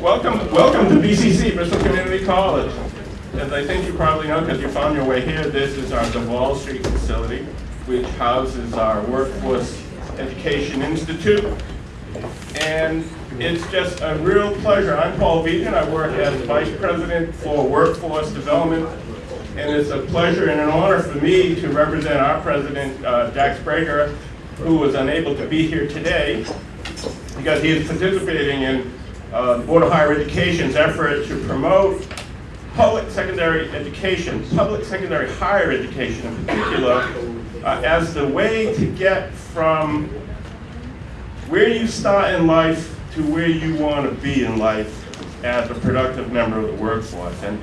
Welcome, welcome to BCC, Bristol Community College. As I think you probably know, because you found your way here, this is our Davol Street facility, which houses our Workforce Education Institute. And it's just a real pleasure. I'm Paul Vigeant. I work as Vice President for Workforce Development. And it's a pleasure and an honor for me to represent our President, uh, Jack Sbrega, who was unable to be here today because he is participating in uh, the Board of Higher Education's effort to promote public secondary education, public secondary higher education in particular, uh, as the way to get from where you start in life to where you want to be in life as a productive member of the workforce. And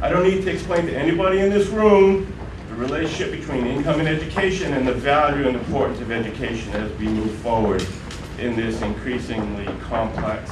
I don't need to explain to anybody in this room the relationship between income and education and the value and importance of education as we move forward in this increasingly complex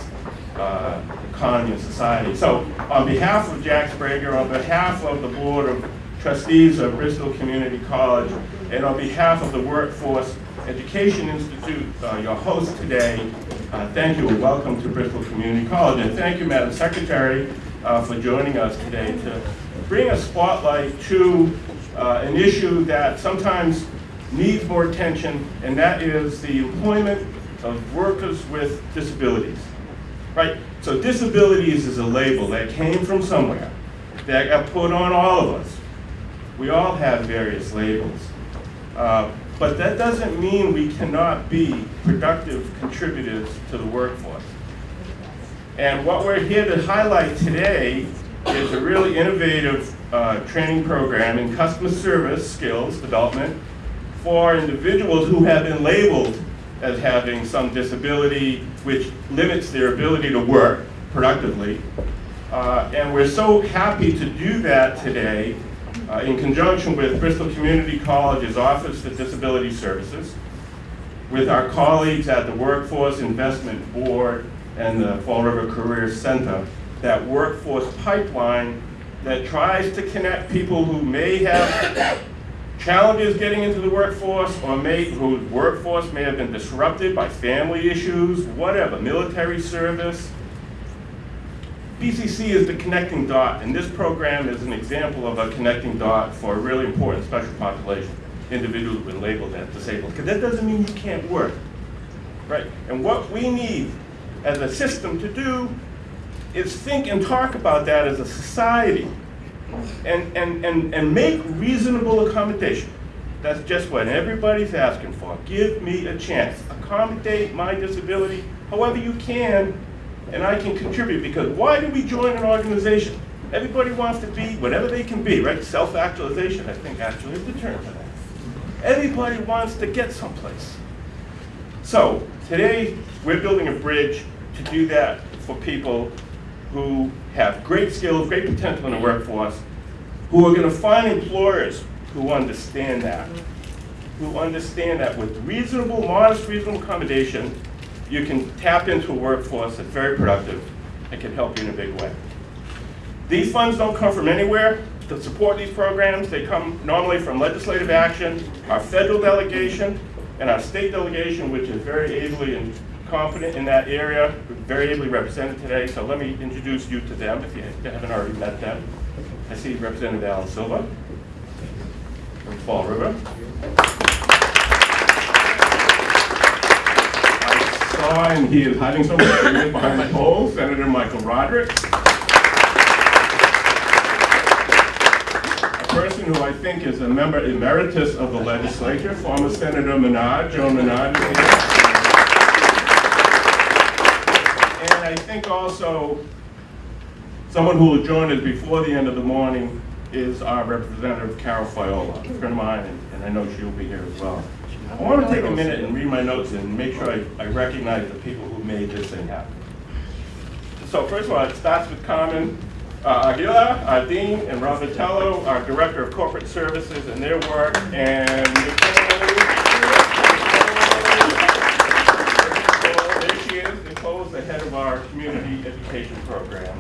uh, economy and society. So on behalf of Jack Sbrega, on behalf of the Board of Trustees of Bristol Community College, and on behalf of the Workforce Education Institute, uh, your host today, uh, thank you and welcome to Bristol Community College. And thank you, Madam Secretary, uh, for joining us today to bring a spotlight to uh, an issue that sometimes needs more attention, and that is the employment of workers with disabilities. Right? So disabilities is a label that came from somewhere, that got put on all of us. We all have various labels. Uh, but that doesn't mean we cannot be productive contributors to the workforce. And what we're here to highlight today is a really innovative uh, training program in customer service skills development for individuals who have been labeled as having some disability which limits their ability to work productively. Uh, and we're so happy to do that today uh, in conjunction with Bristol Community College's Office for Disability Services, with our colleagues at the Workforce Investment Board and the Fall River Career Center, that workforce pipeline that tries to connect people who may have challenges getting into the workforce or may, whose workforce may have been disrupted by family issues, whatever, military service. BCC is the connecting dot, and this program is an example of a connecting dot for a really important special population, individuals who've been labeled as disabled, because that doesn't mean you can't work, right? And what we need as a system to do is think and talk about that as a society and, and, and, and make reasonable accommodation. That's just what everybody's asking for. Give me a chance. Accommodate my disability however you can, and I can contribute. Because why do we join an organization? Everybody wants to be whatever they can be, right? Self-actualization, I think, actually is the term for that. Everybody wants to get someplace. So, today, we're building a bridge to do that for people who have great skills, great potential in the workforce, who are going to find employers who understand that, who understand that with reasonable, modest, reasonable accommodation, you can tap into a workforce that's very productive and can help you in a big way. These funds don't come from anywhere to support these programs. They come normally from legislative action, our federal delegation, and our state delegation, which is very ably and confident in that area, very ably represented today, so let me introduce you to them if you haven't already met them. I see Representative Alan Silva from Fall River. I saw, and he is hiding somewhere behind the pole, Senator Michael Rodrigues. A person who I think is a member emeritus of the legislature, former Senator Menard, Joan Menard is here. And I think also, someone who will join us before the end of the morning is our Representative Carol Fiola, a friend of mine, and, and I know she'll be here as well. I want to take a minute and read my notes and make sure I, I recognize the people who made this thing happen. So first of all, it starts with Carmen uh, our Dean, and Rob Vitello, our Director of Corporate Services, and their work, and the head of our community education program.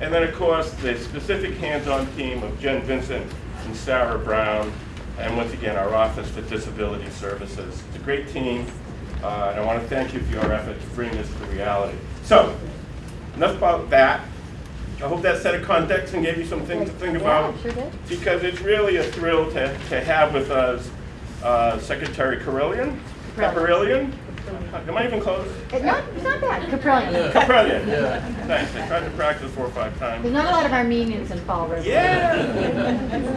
And then, of course, the specific hands-on team of Jen Vincent and Sarah Brown, and once again, our Office for Disability Services. It's a great team, uh, and I want to thank you for your effort to bring this to reality. So, enough about that. I hope that set of context and gave you some things to think Yeah, about. sure. Because it's really a thrill to, to have with us uh, Secretary Carillion, Caparillion. Am I even close? It's not, it's not bad, Caprillion. Caparillion. Thanks, I tried to practice four or five times. There's not a lot of Armenians in Fall River. Yeah.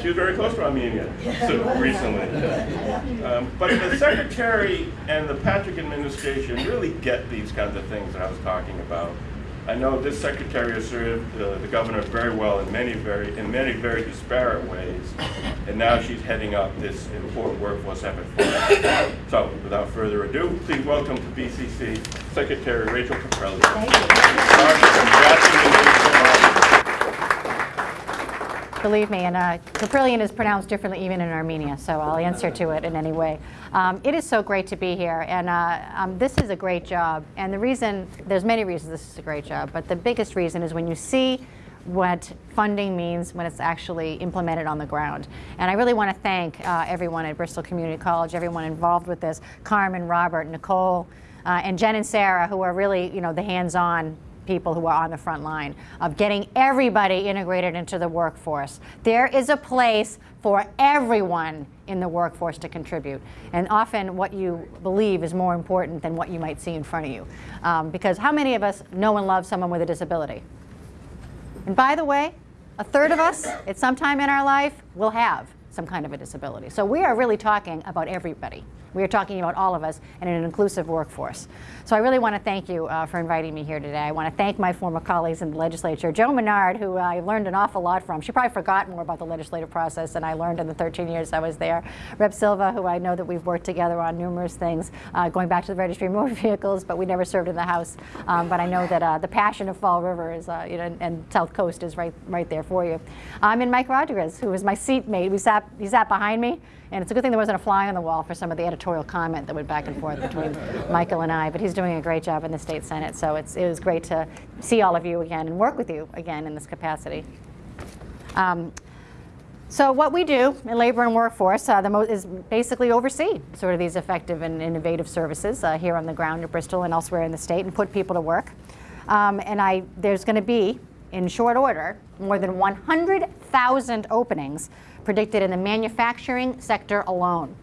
She was very close to Armenia so recently. Um, but the secretary and the Patrick administration really get these kinds of things that I was talking about. I know this secretary has served uh, the governor very well in many very in many very disparate ways, and now she's heading up this important workforce effort for us. So, without further ado, please welcome to BCC Secretary Rachel Caprelli. Believe me, and uh, Kaprielian is pronounced differently even in Armenia, so I'll answer to it in any way. Um, it is so great to be here, and uh, um, this is a great job. And the reason, there's many reasons this is a great job, but the biggest reason is when you see what funding means when it's actually implemented on the ground. And I really want to thank uh, everyone at Bristol Community College, everyone involved with this, Carmen, Robert, Nicole, uh, and Jen and Sarah, who are really, you know, the hands-on people who are on the front line of getting everybody integrated into the workforce. There is a place for everyone in the workforce to contribute. And often what you believe is more important than what you might see in front of you. Um, because how many of us know and love someone with a disability? And by the way, a third of us at some time in our life will have some kind of a disability. So we are really talking about everybody. We are talking about all of us in an inclusive workforce. So I really want to thank you uh, for inviting me here today. I want to thank my former colleagues in the legislature, Joe Menard, who I learned an awful lot from. She probably forgot more about the legislative process than I learned in the 13 years I was there. Rep Silva, who I know that we've worked together on numerous things, uh, going back to the registry of motor vehicles, but we never served in the House. Um, but I know that uh, the passion of Fall River is, uh, you know, and, and South Coast is right, right there for you. I'm um, and Mike Rodrigues, who was my seatmate, we sat, he sat behind me. And it's a good thing there wasn't a fly on the wall for some of the editorial comment that went back and forth between Michael and I. But he's doing a great job in the state senate, so it's, it was great to see all of you again and work with you again in this capacity. Um, so what we do in labor and workforce uh, is basically oversee sort of these effective and innovative services uh, here on the ground at Bristol and elsewhere in the state and put people to work. Um, and I, there's going to be, in short order, more than 100,000 openings predicted in the manufacturing sector alone.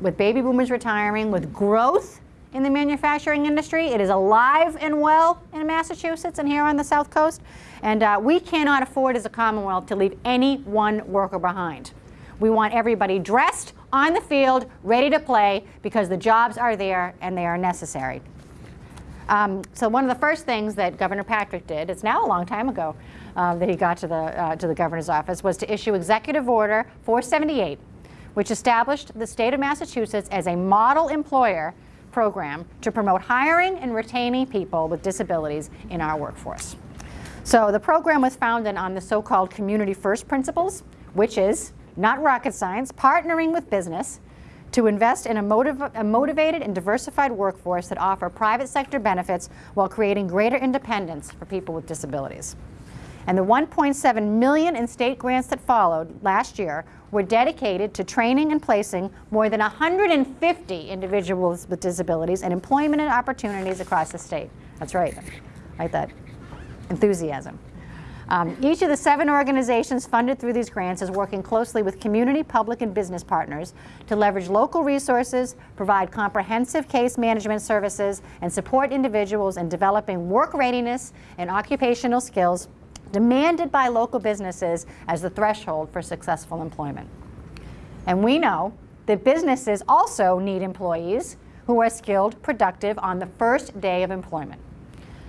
With baby boomers retiring, with growth in the manufacturing industry, it is alive and well in Massachusetts and here on the South Coast. And uh, we cannot afford as a Commonwealth to leave any one worker behind. We want everybody dressed on the field, ready to play, because the jobs are there and they are necessary. Um, so one of the first things that Governor Patrick did, it's now a long time ago uh, that he got to the, uh, to the governor's office, was to issue Executive Order 478, which established the state of Massachusetts as a model employer program to promote hiring and retaining people with disabilities in our workforce. So the program was founded on the so-called community first principles, which is not rocket science, partnering with business to invest in a, motiv a, motivated and diversified workforce that offer private sector benefits while creating greater independence for people with disabilities. And the 1.7 million in state grants that followed last year were dedicated to training and placing more than 150 individuals with disabilities and employment and opportunities across the state. That's right, like that enthusiasm. Um, each of the seven organizations funded through these grants is working closely with community, public, and business partners to leverage local resources, provide comprehensive case management services, and support individuals in developing work readiness and occupational skills demanded by local businesses as the threshold for successful employment. And we know that businesses also need employees who are skilled, productive on the first day of employment.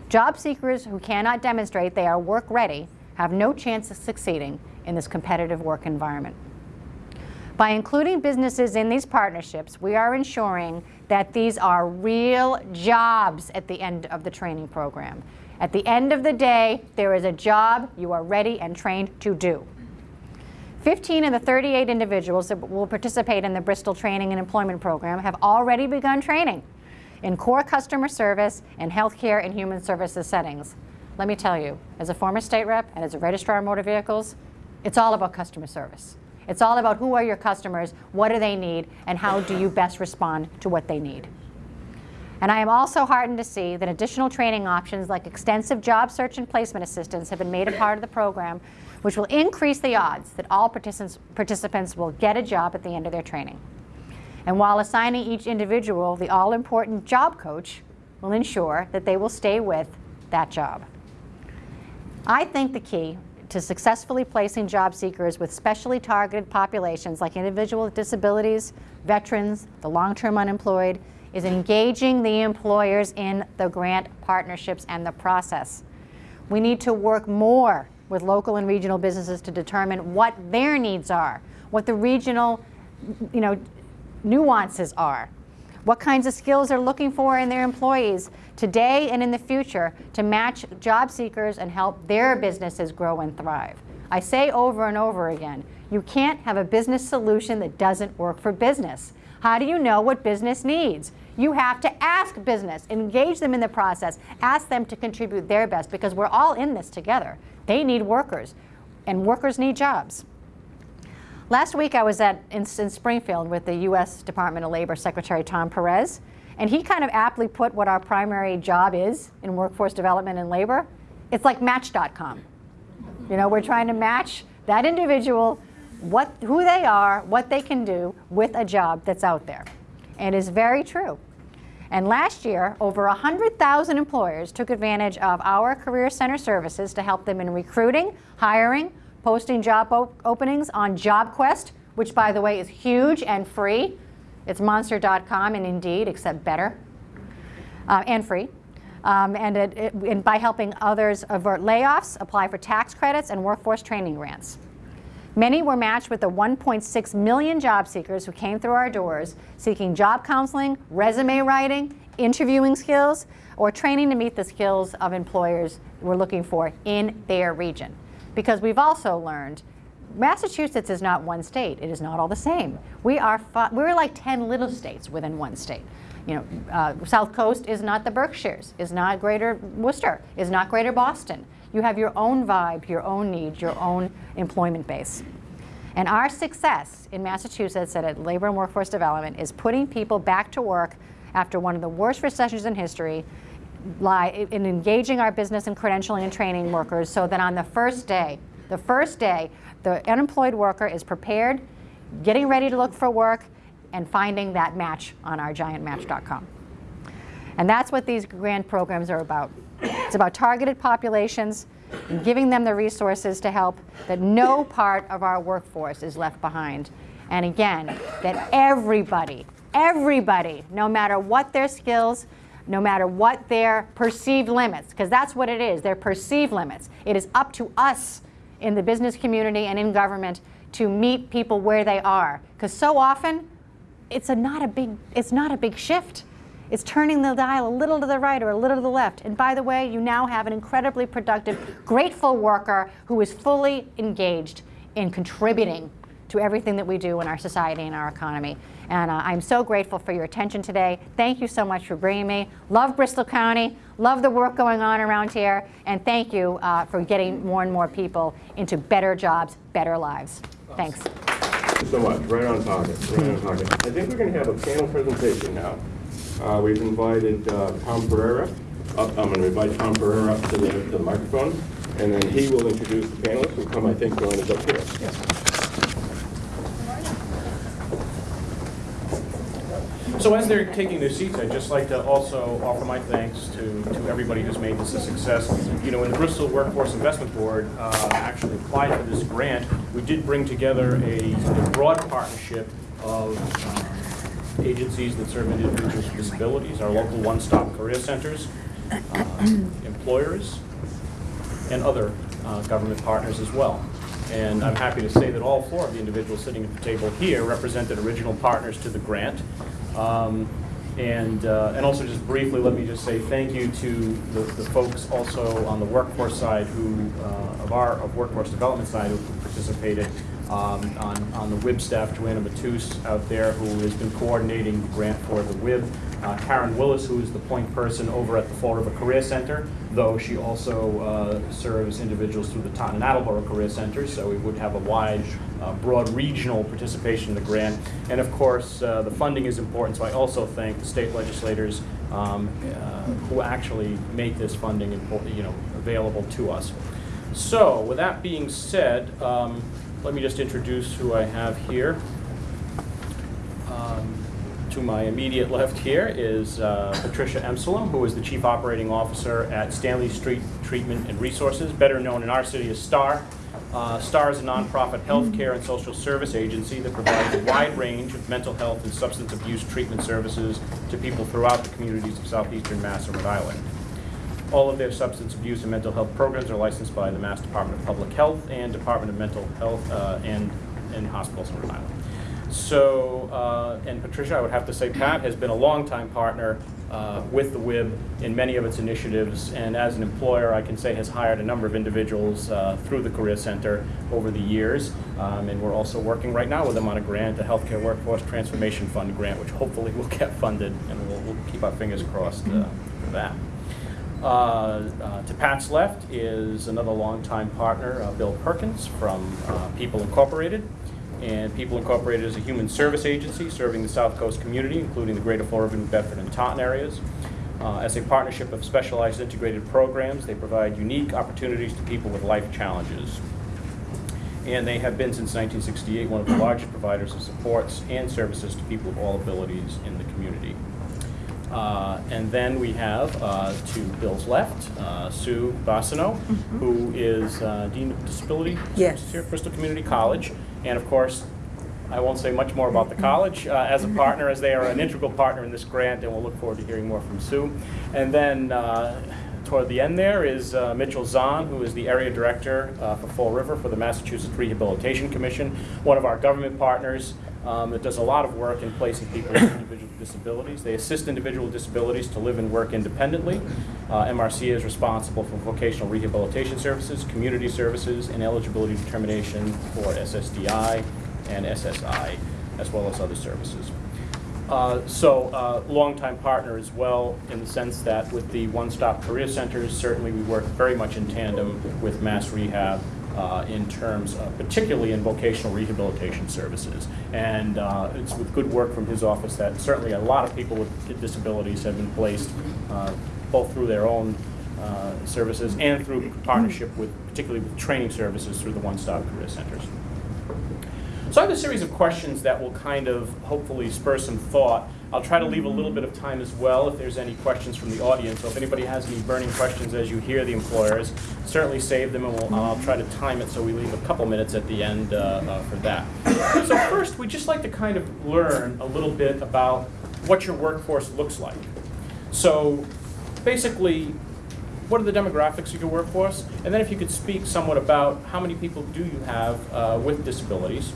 Job seekers who cannot demonstrate they are work ready have no chance of succeeding in this competitive work environment. By including businesses in these partnerships, we are ensuring that these are real jobs at the end of the training program. At the end of the day, there is a job you are ready and trained to do. 15 of the 38 individuals that will participate in the Bristol Training and Employment Program have already begun training in core customer service and healthcare and human services settings. Let me tell you, as a former state rep and as a registrar of motor vehicles, it's all about customer service. It's all about who are your customers, what do they need, and how do you best respond to what they need. And I am also heartened to see that additional training options like extensive job search and placement assistance have been made a part of the program, which will increase the odds that all participants, participants will get a job at the end of their training. And while assigning each individual the all-important job coach will ensure that they will stay with that job. I think the key to successfully placing job seekers with specially targeted populations like individuals with disabilities, veterans, the long-term unemployed, is engaging the employers in the grant partnerships and the process. We need to work more with local and regional businesses to determine what their needs are, what the regional you know, nuances are, what kinds of skills they're looking for in their employees today and in the future to match job seekers and help their businesses grow and thrive. I say over and over again, you can't have a business solution that doesn't work for business. How do you know what business needs? You have to ask business, engage them in the process, ask them to contribute their best because we're all in this together. They need workers, and workers need jobs. Last week I was at, in, in Springfield with the U.S. Department of Labor Secretary Tom Perez, and he kind of aptly put what our primary job is in workforce development and labor. It's like Match.com. You know, we're trying to match that individual, what, who they are, what they can do with a job that's out there. And it's very true. And last year, over 100,000 employers took advantage of our Career Center services to help them in recruiting, hiring, posting job op openings on JobQuest, which by the way is huge and free. It's monster.com and Indeed, except better uh, and free. Um, and, it, it, and by helping others avert layoffs, apply for tax credits and workforce training grants. Many were matched with the 1.6 million job seekers who came through our doors seeking job counseling, resume writing, interviewing skills, or training to meet the skills of employers we're looking for in their region. Because we've also learned Massachusetts is not one state. It is not all the same. We are we're like 10 little states within one state. You know, uh, South Coast is not the Berkshires, is not Greater Worcester, is not Greater Boston. You have your own vibe, your own needs, your own employment base. And our success in Massachusetts at Labor and Workforce Development is putting people back to work after one of the worst recessions in history, lie in engaging our business and credentialing and training workers so that on the first day, the first day, the unemployed worker is prepared, getting ready to look for work, and finding that match on our giantmatch.com. And that's what these grant programs are about. It's about targeted populations and giving them the resources to help that no part of our workforce is left behind. And again, that everybody, everybody, no matter what their skills, no matter what their perceived limits, because that's what it is, they're perceived limits. It is up to us in the business community and in government to meet people where they are. Because so often, it's a not a big, it's not a big shift. It's turning the dial a little to the right or a little to the left. And by the way, you now have an incredibly productive, grateful worker who is fully engaged in contributing to everything that we do in our society and our economy. And uh, I'm so grateful for your attention today. Thank you so much for bringing me. Love Bristol County, love the work going on around here, and thank you uh, for getting more and more people into better jobs, better lives. Thanks. Thank you so much. Right on target. Right on target. I think we're going to have a panel presentation now. Uh, we've invited uh, Tom Pereira. Up, I'm going to invite Tom Pereira up to the, to the microphone, and then he will introduce the panelists who come, I think, join us up here. Yes. So as they're taking their seats, I'd just like to also offer my thanks to, to everybody who's made this a success. You know, when the Bristol Workforce Investment Board uh, actually applied for this grant, we did bring together a, a broad partnership of uh, agencies that serve individuals with disabilities, our local one-stop career centers, uh, employers, and other uh, government partners as well. And I'm happy to say that all four of the individuals sitting at the table here represented original partners to the grant. Um, and, uh, and also just briefly, let me just say thank you to the, the folks also on the workforce side who, uh, of our of workforce development side who participated um, on, on the WIB staff, Joanna Matus out there who has been coordinating the grant for the WIB. Uh, Karen Willis, who is the point person over at the Fall River Career Center, though she also uh, serves individuals through the Taunton and Attleboro Career Center, so we would have a wide, uh, broad regional participation in the grant. And of course, uh, the funding is important, so I also thank the state legislators um, uh, who actually make this funding, you know, available to us. So, with that being said, um, let me just introduce who I have here. Um, To my immediate left here is uh, Patricia Emsellem, who is the Chief Operating Officer at Stanley Street Treatment and Resources, better known in our city as STAR. Uh, STAR is a nonprofit healthcare and social service agency that provides a wide range of mental health and substance abuse treatment services to people throughout the communities of southeastern Mass and Rhode Island. All of their substance abuse and mental health programs are licensed by the Mass Department of Public Health and Department of Mental Health uh, and, and hospitals in Rhode Island. So, uh, and Patricia, I would have to say, Pat has been a longtime partner uh, with the WIB in many of its initiatives, and as an employer, I can say has hired a number of individuals uh, through the Career Center over the years. Um, And we're also working right now with them on a grant, a Healthcare Workforce Transformation Fund grant, which hopefully will get funded, and we'll, we'll keep our fingers crossed uh, for that. Uh, uh, To Pat's left is another longtime partner, uh, Bill Perkins from People Incorporated. And People Incorporated is a human service agency serving the South Coast community, including the greater River, New Bedford, and Taunton areas. Uh, As a partnership of specialized integrated programs, they provide unique opportunities to people with life challenges. And they have been since 1968 one of the largest providers of supports and services to people of all abilities in the community. Uh, And then we have, uh, to Bill's left, uh, Sue Bassano, who is uh, Dean of Disability Yes. Services here at Bristol Community College. And of course, I won't say much more about the college uh, as a partner, as they are an integral partner in this grant, and we'll look forward to hearing more from Sue. And then uh, toward the end there is uh, Mitchell Zahn, who is the area director uh, for Fall River for the Massachusetts Rehabilitation Commission, one of our government partners um, does a lot of work in placing people with individual disabilities. They assist individual disabilities to live and work independently. Uh, MRC is responsible for vocational rehabilitation services, community services, and eligibility determination for SSDI and SSI, as well as other services. Uh, So, uh, longtime partner as well, in the sense that with the one-stop career centers, certainly we work very much in tandem with Mass Rehab uh, in terms, of- particularly in vocational rehabilitation services. And uh, it's with good work from his office that certainly a lot of people with disabilities have been placed, uh, both through their own uh, services and through partnership with, particularly with training services through the one-stop career centers. So I have a series of questions that will kind of hopefully spur some thought. I'll try to leave a little bit of time as well if there's any questions from the audience. So if anybody has any burning questions as you hear the employers, certainly save them and we'll, I'll try to time it so we leave a couple minutes at the end uh, uh, for that. So first, we'd just like to kind of learn a little bit about what your workforce looks like. So basically, what are the demographics of your workforce? And then if you could speak somewhat about how many people do you have uh, with disabilities?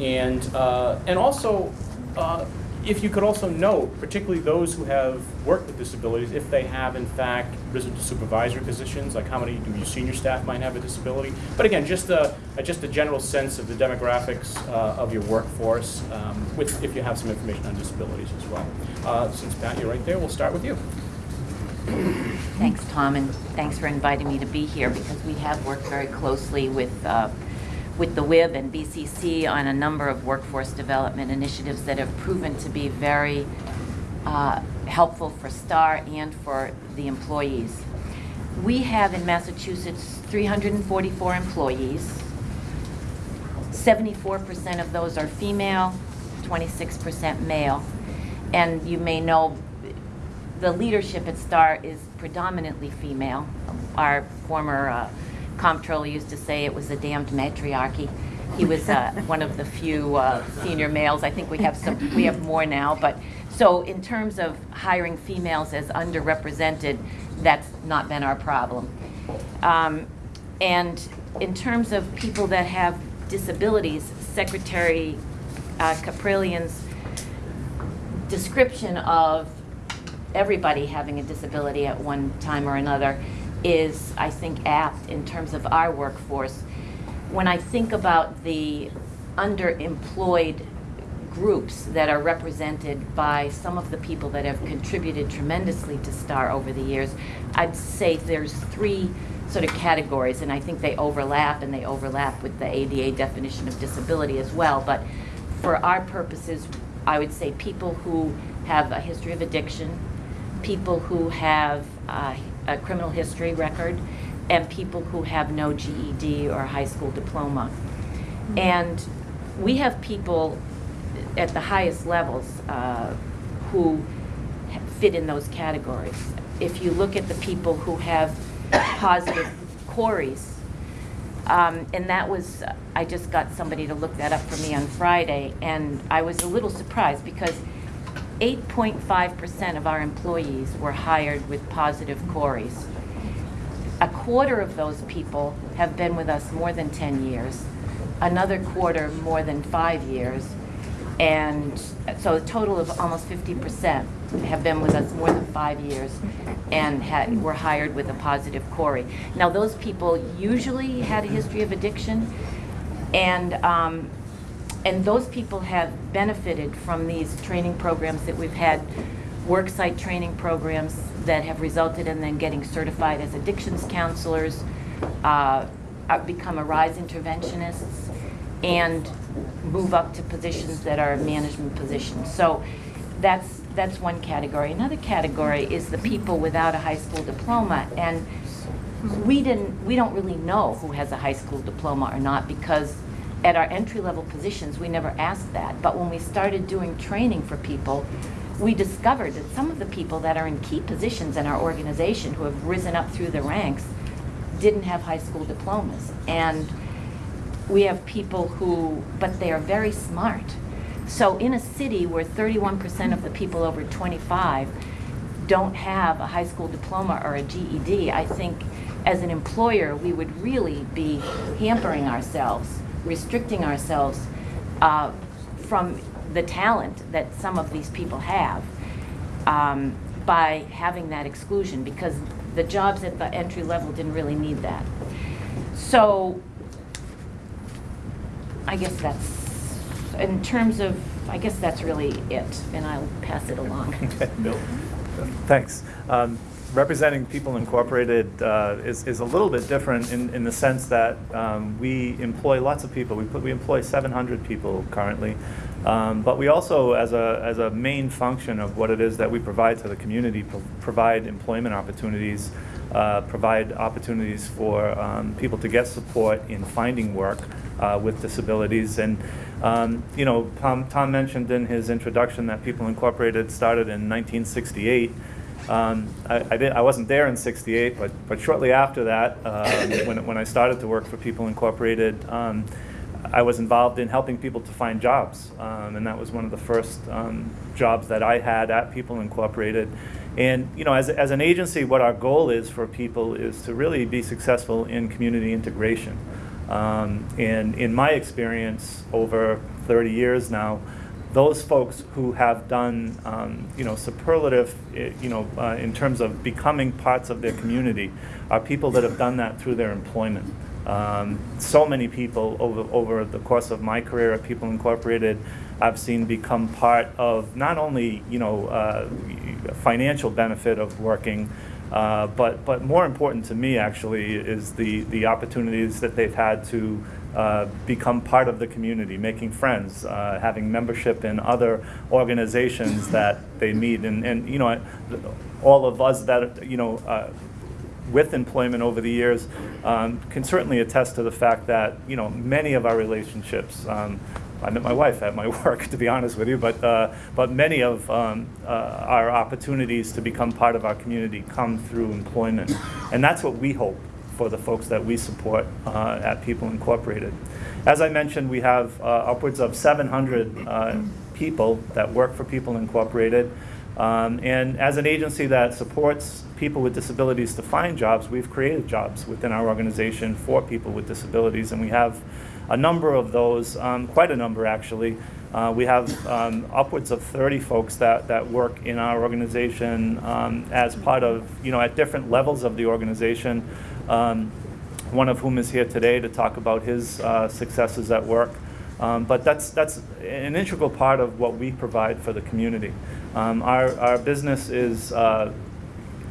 And, uh, and also, uh, if you could also note, particularly those who have worked with disabilities, if they have in fact risen to supervisory positions, like how many of your senior staff might have a disability. But again, just a- just a general sense of the demographics uh, of your workforce, um, with, if you have some information on disabilities as well. Uh, Since Pat, you're right there, we'll start with you. Thanks, Tom, and thanks for inviting me to be here because we have worked very closely with, uh, with the WIB and BCC on a number of workforce development initiatives that have proven to be very uh, helpful for STAR and for the employees. We have in Massachusetts 344 employees. 74% of those are female, 26% male. And you may know the leadership at STAR is predominantly female. Our former uh, comptroller used to say it was a damned matriarchy. He was uh, one of the few uh, senior males. I think we have some, we have more now. But so in terms of hiring females as underrepresented, that's not been our problem. Um, and in terms of people that have disabilities, Secretary uh, Kaprielian's description of everybody having a disability at one time or another is, I think, apt in terms of our workforce. When I think about the underemployed groups that are represented by some of the people that have contributed tremendously to STAR over the years, I'd say there's three sort of categories, and I think they overlap, and they overlap with the ADA definition of disability as well. But for our purposes, I would say people who have a history of addiction, people who have uh, a criminal history record, and people who have no GED or high school diploma. And we have people at the highest levels uh, who fit in those categories. If you look at the people who have positive COREs, um, and that was, I just got somebody to look that up for me on Friday, and I was a little surprised because 8.5% of our employees were hired with positive COREs. A quarter of those people have been with us more than 10 years, another quarter more than five years, and so a total of almost 50% have been with us more than five years and had, were hired with a positive CORE. Now, those people usually had a history of addiction, and, um, and those people have benefited from these training programs that we've had, worksite training programs that have resulted in them getting certified as addictions counselors, uh, uh, become arise interventionists, and move up to positions that are management positions. So that's, that's one category. Another category is the people without a high school diploma. And we didn't, we don't really know who has a high school diploma or not because at our entry-level positions, we never asked that. But when we started doing training for people, we discovered that some of the people that are in key positions in our organization who have risen up through the ranks didn't have high school diplomas. And we have people who, but they are very smart. So in a city where 31% of the people over 25 don't have a high school diploma or a GED, I think as an employer, we would really be hampering ourselves, restricting ourselves uh, from the talent that some of these people have um, by having that exclusion because the jobs at the entry level didn't really need that. So I guess that's, in terms of, I guess that's really it, and I'll pass it along. Bill? Thanks. Um, Representing People Incorporated uh, is, is a little bit different in, in the sense that um, we employ lots of people. We, put, we employ 700 people currently. Um, but we also, as a, as a main function of what it is that we provide to the community, pro- provide employment opportunities, uh, provide opportunities for um, people to get support in finding work uh, with disabilities. And, um, you know, Tom, Tom mentioned in his introduction that People Incorporated started in 1968. Um, I, I, did, I wasn't there in '68, but, but shortly after that, um, when, when I started to work for People Incorporated, um, I was involved in helping people to find jobs, um, and that was one of the first um, jobs that I had at People Incorporated. And you know, as, as an agency, what our goal is for people is to really be successful in community integration. And in my experience, over 30 years now, those folks who have done, um, you know, superlative, eh, you know, uh, in terms of becoming parts of their community, are people that have done that through their employment. Um, so many people over over the course of my career at People Incorporated, I've seen become part of not only, you know, uh, financial benefit of working. Uh, but, but more important to me actually is the, the opportunities that they've had to uh, become part of the community, making friends, uh, having membership in other organizations that they meet. And, and you know, all of us that, you know, uh, with employment over the years um, can certainly attest to the fact that, you know, many of our relationships, um, I met my wife at my work, to be honest with you, but, uh, but many of um, uh, our opportunities to become part of our community come through employment. And that's what we hope for the folks that we support uh, at People Incorporated. As I mentioned, we have uh, upwards of 700 uh, people that work for People Incorporated. Um, and as an agency that supports people with disabilities to find jobs, we've created jobs within our organization for people with disabilities, and we have a number of those, um, quite a number actually. Uh, we have um, upwards of 30 folks that, that work in our organization um, as part of, you know, at different levels of the organization. Um, one of whom is here today to talk about his uh, successes at work. Um, but that's, that's an integral part of what we provide for the community. Um, our, our business is uh,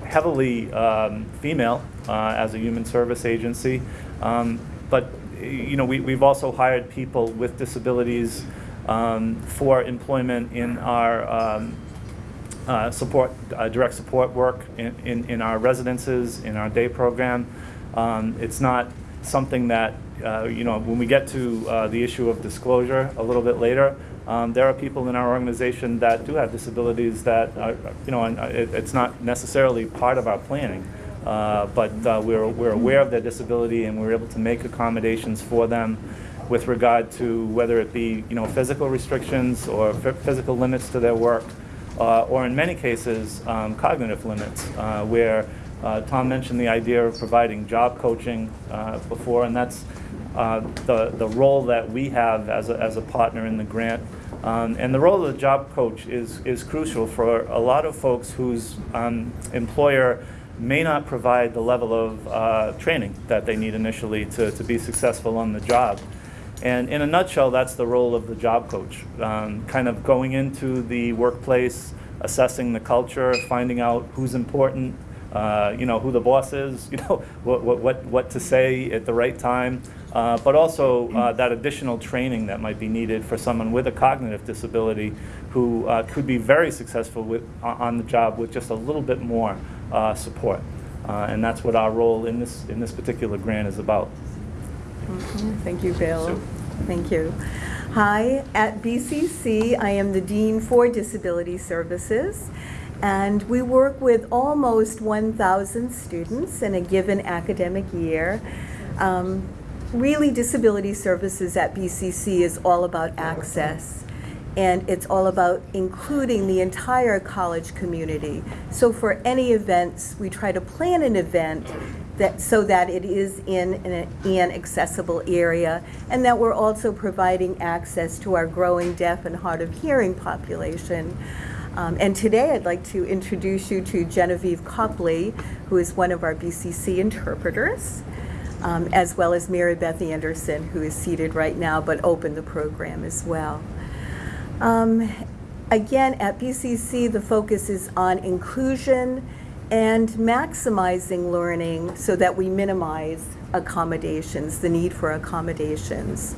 heavily um, female uh, as a human service agency, um, but you know, we, we've also hired people with disabilities um, for employment in our um, uh, support, uh, direct support work in, in, in our residences, in our day program. Um, It's not something that, uh, you know, when we get to uh, the issue of disclosure a little bit later, um, there are people in our organization that do have disabilities that, are, you know, and uh, it, it's not necessarily part of our planning. Uh, but uh, we're, we're aware of their disability and we're able to make accommodations for them with regard to whether it be, you know, physical restrictions or phy- physical limits to their work, uh, or in many cases, um, cognitive limits, uh, where uh, Tom mentioned the idea of providing job coaching before, and that's the, the role that we have as a, as a partner in the grant. Um, and the role of the job coach is, is crucial for a lot of folks whose um, employer may not provide the level of uh, training that they need initially to, to be successful on the job. And in a nutshell, that's the role of the job coach. Um, kind of going into the workplace, assessing the culture, finding out who's important, uh, you know, who the boss is, you know, what, what, what, what to say at the right time, uh, but also uh, that additional training that might be needed for someone with a cognitive disability who uh, could be very successful with, on on the job with just a little bit more uh, support. Uh, and that's what our role in this, in this particular grant is about. Thank you, Bill. Thank you. Hi, at BCC, I am the Dean for Disability Services, and we work with almost 1,000 students in a given academic year. Um, Really, disability services at BCC is all about access, and it's all about including the entire college community. So for any events, we try to plan an event that, so that it is in an, an accessible area, and that we're also providing access to our growing deaf and hard of hearing population. Um, and today I'd like to introduce you to Genevieve Copley, who is one of our BCC interpreters, um, as well as Mary Beth Anderson, who is seated right now but opened the program as well. Um, again, at BCC, the focus is on inclusion and maximizing learning so that we minimize accommodations, the need for accommodations.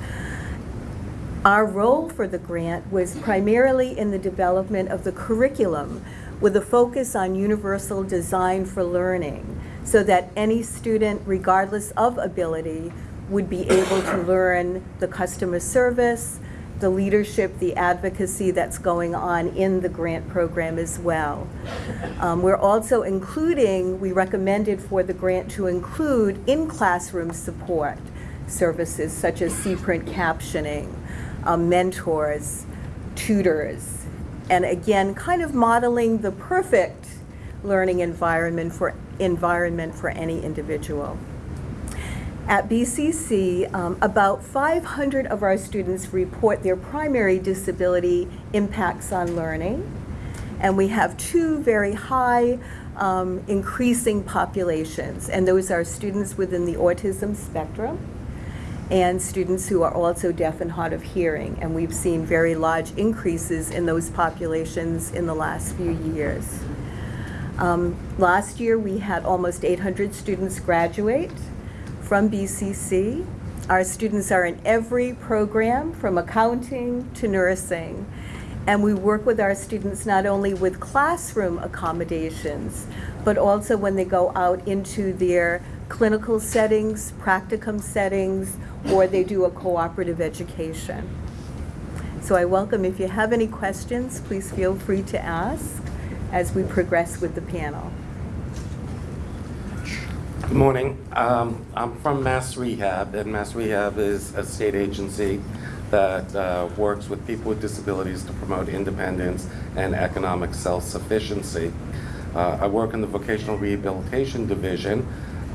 Our role for the grant was primarily in the development of the curriculum with a focus on universal design for learning so that any student, regardless of ability, would be able to learn the customer service, the leadership, the advocacy that's going on in the grant program as well. Um, we're also including, we recommended for the grant to include in-classroom support services such as C-print captioning, um, mentors, tutors, and again, kind of modeling the perfect learning environment for, environment for any individual. At BCC, um, about 500 of our students report their primary disability impacts on learning. And we have two very high um, increasing populations, and those are students within the autism spectrum and students who are also deaf and hard of hearing. And we've seen very large increases in those populations in the last few years. Um, last year, we had almost 800 students graduate from BCC. Our students are in every program from accounting to nursing. And we work with our students not only with classroom accommodations, but also when they go out into their clinical settings, practicum settings, or they do a cooperative education. So I welcome, if you have any questions, please feel free to ask as we progress with the panel. Good morning. Um, I'm from Mass Rehab, and Mass Rehab is a state agency that uh, works with people with disabilities to promote independence and economic self-sufficiency. Uh, I work in the Vocational Rehabilitation Division,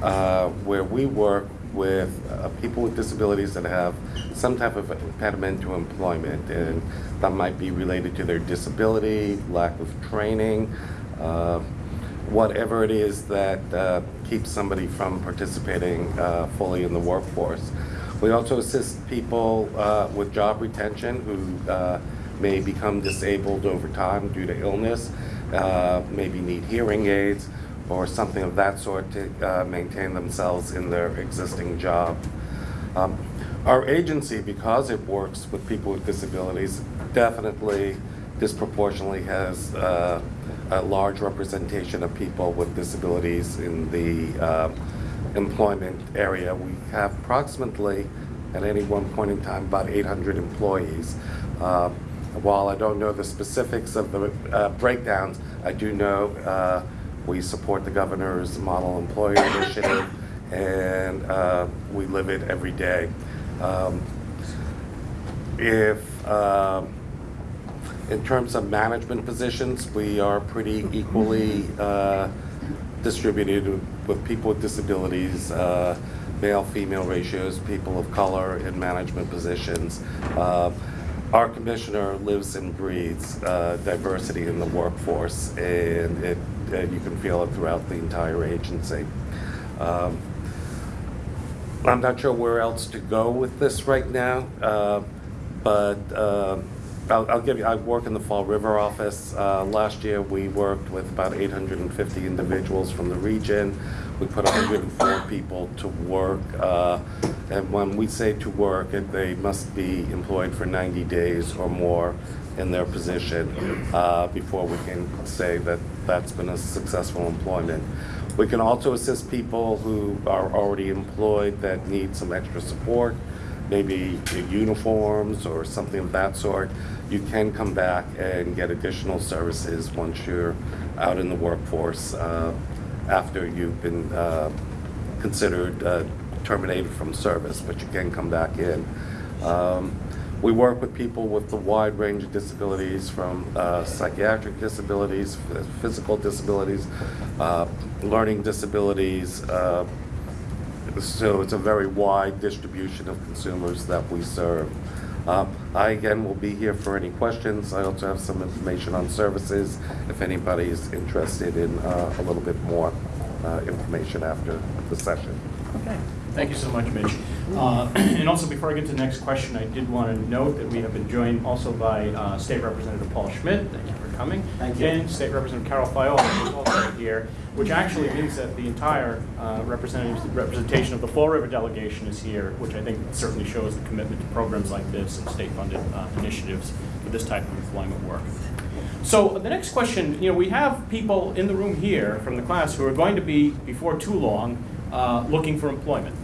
uh, where we work with uh, people with disabilities that have some type of impediment to employment, and that might be related to their disability, lack of training, uh, whatever it is that uh, keeps somebody from participating uh, fully in the workforce. We also assist people uh, with job retention who uh, may become disabled over time due to illness, uh, maybe need hearing aids or something of that sort to uh, maintain themselves in their existing job. Um, our agency, because it works with people with disabilities, definitely disproportionately has a large representation of people with disabilities in the uh, employment area. We have approximately, at any one point in time, about 800 employees. Uh, While I don't know the specifics of the uh, breakdowns, I do know uh, we support the governor's model employer initiative, and uh, we live it every day. Um, If, um, in terms of management positions, we are pretty equally uh, distributed with people with disabilities, uh, male, female ratios, people of color in management positions. Uh, Our commissioner lives and breathes uh, diversity in the workforce, and it, and you can feel it throughout the entire agency. Um, I'm not sure where else to go with this right now, uh, but uh, I'll I'll give you, I work in the Fall River office. Uh, Last year, we worked with about 850 individuals from the region. We put 104 people to work, uh, and when we say to work, they must be employed for 90 days or more in their position uh, before we can say that that's been a successful employment. We can also assist people who are already employed that need some extra support, maybe uniforms or something of that sort. You can come back and get additional services once you're out in the workforce uh, after you've been uh, considered uh, terminated from service, but you can come back in. Um, We work with people with a wide range of disabilities, from uh, psychiatric disabilities, physical disabilities, uh, learning disabilities. Uh, So it's a very wide distribution of consumers that we serve. Um, I, again, will be here for any questions. I also have some information on services if anybody is interested in uh, a little bit more uh, information after the session. Okay, thank you so much, Mitch. Uh, And also, before I get to the next question, I did want to note that we have been joined also by uh, State Representative Paul Schmidt, thank you for coming. Thank you. And State Representative Carol Fiola, who's also here, which actually means that the entire uh, representatives, representation of the Fall River delegation is here, which I think certainly shows the commitment to programs like this and state-funded uh, initiatives for this type of employment work. So the next question, you know, we have people in the room here from the class who are going to be, before too long, uh, looking for employment.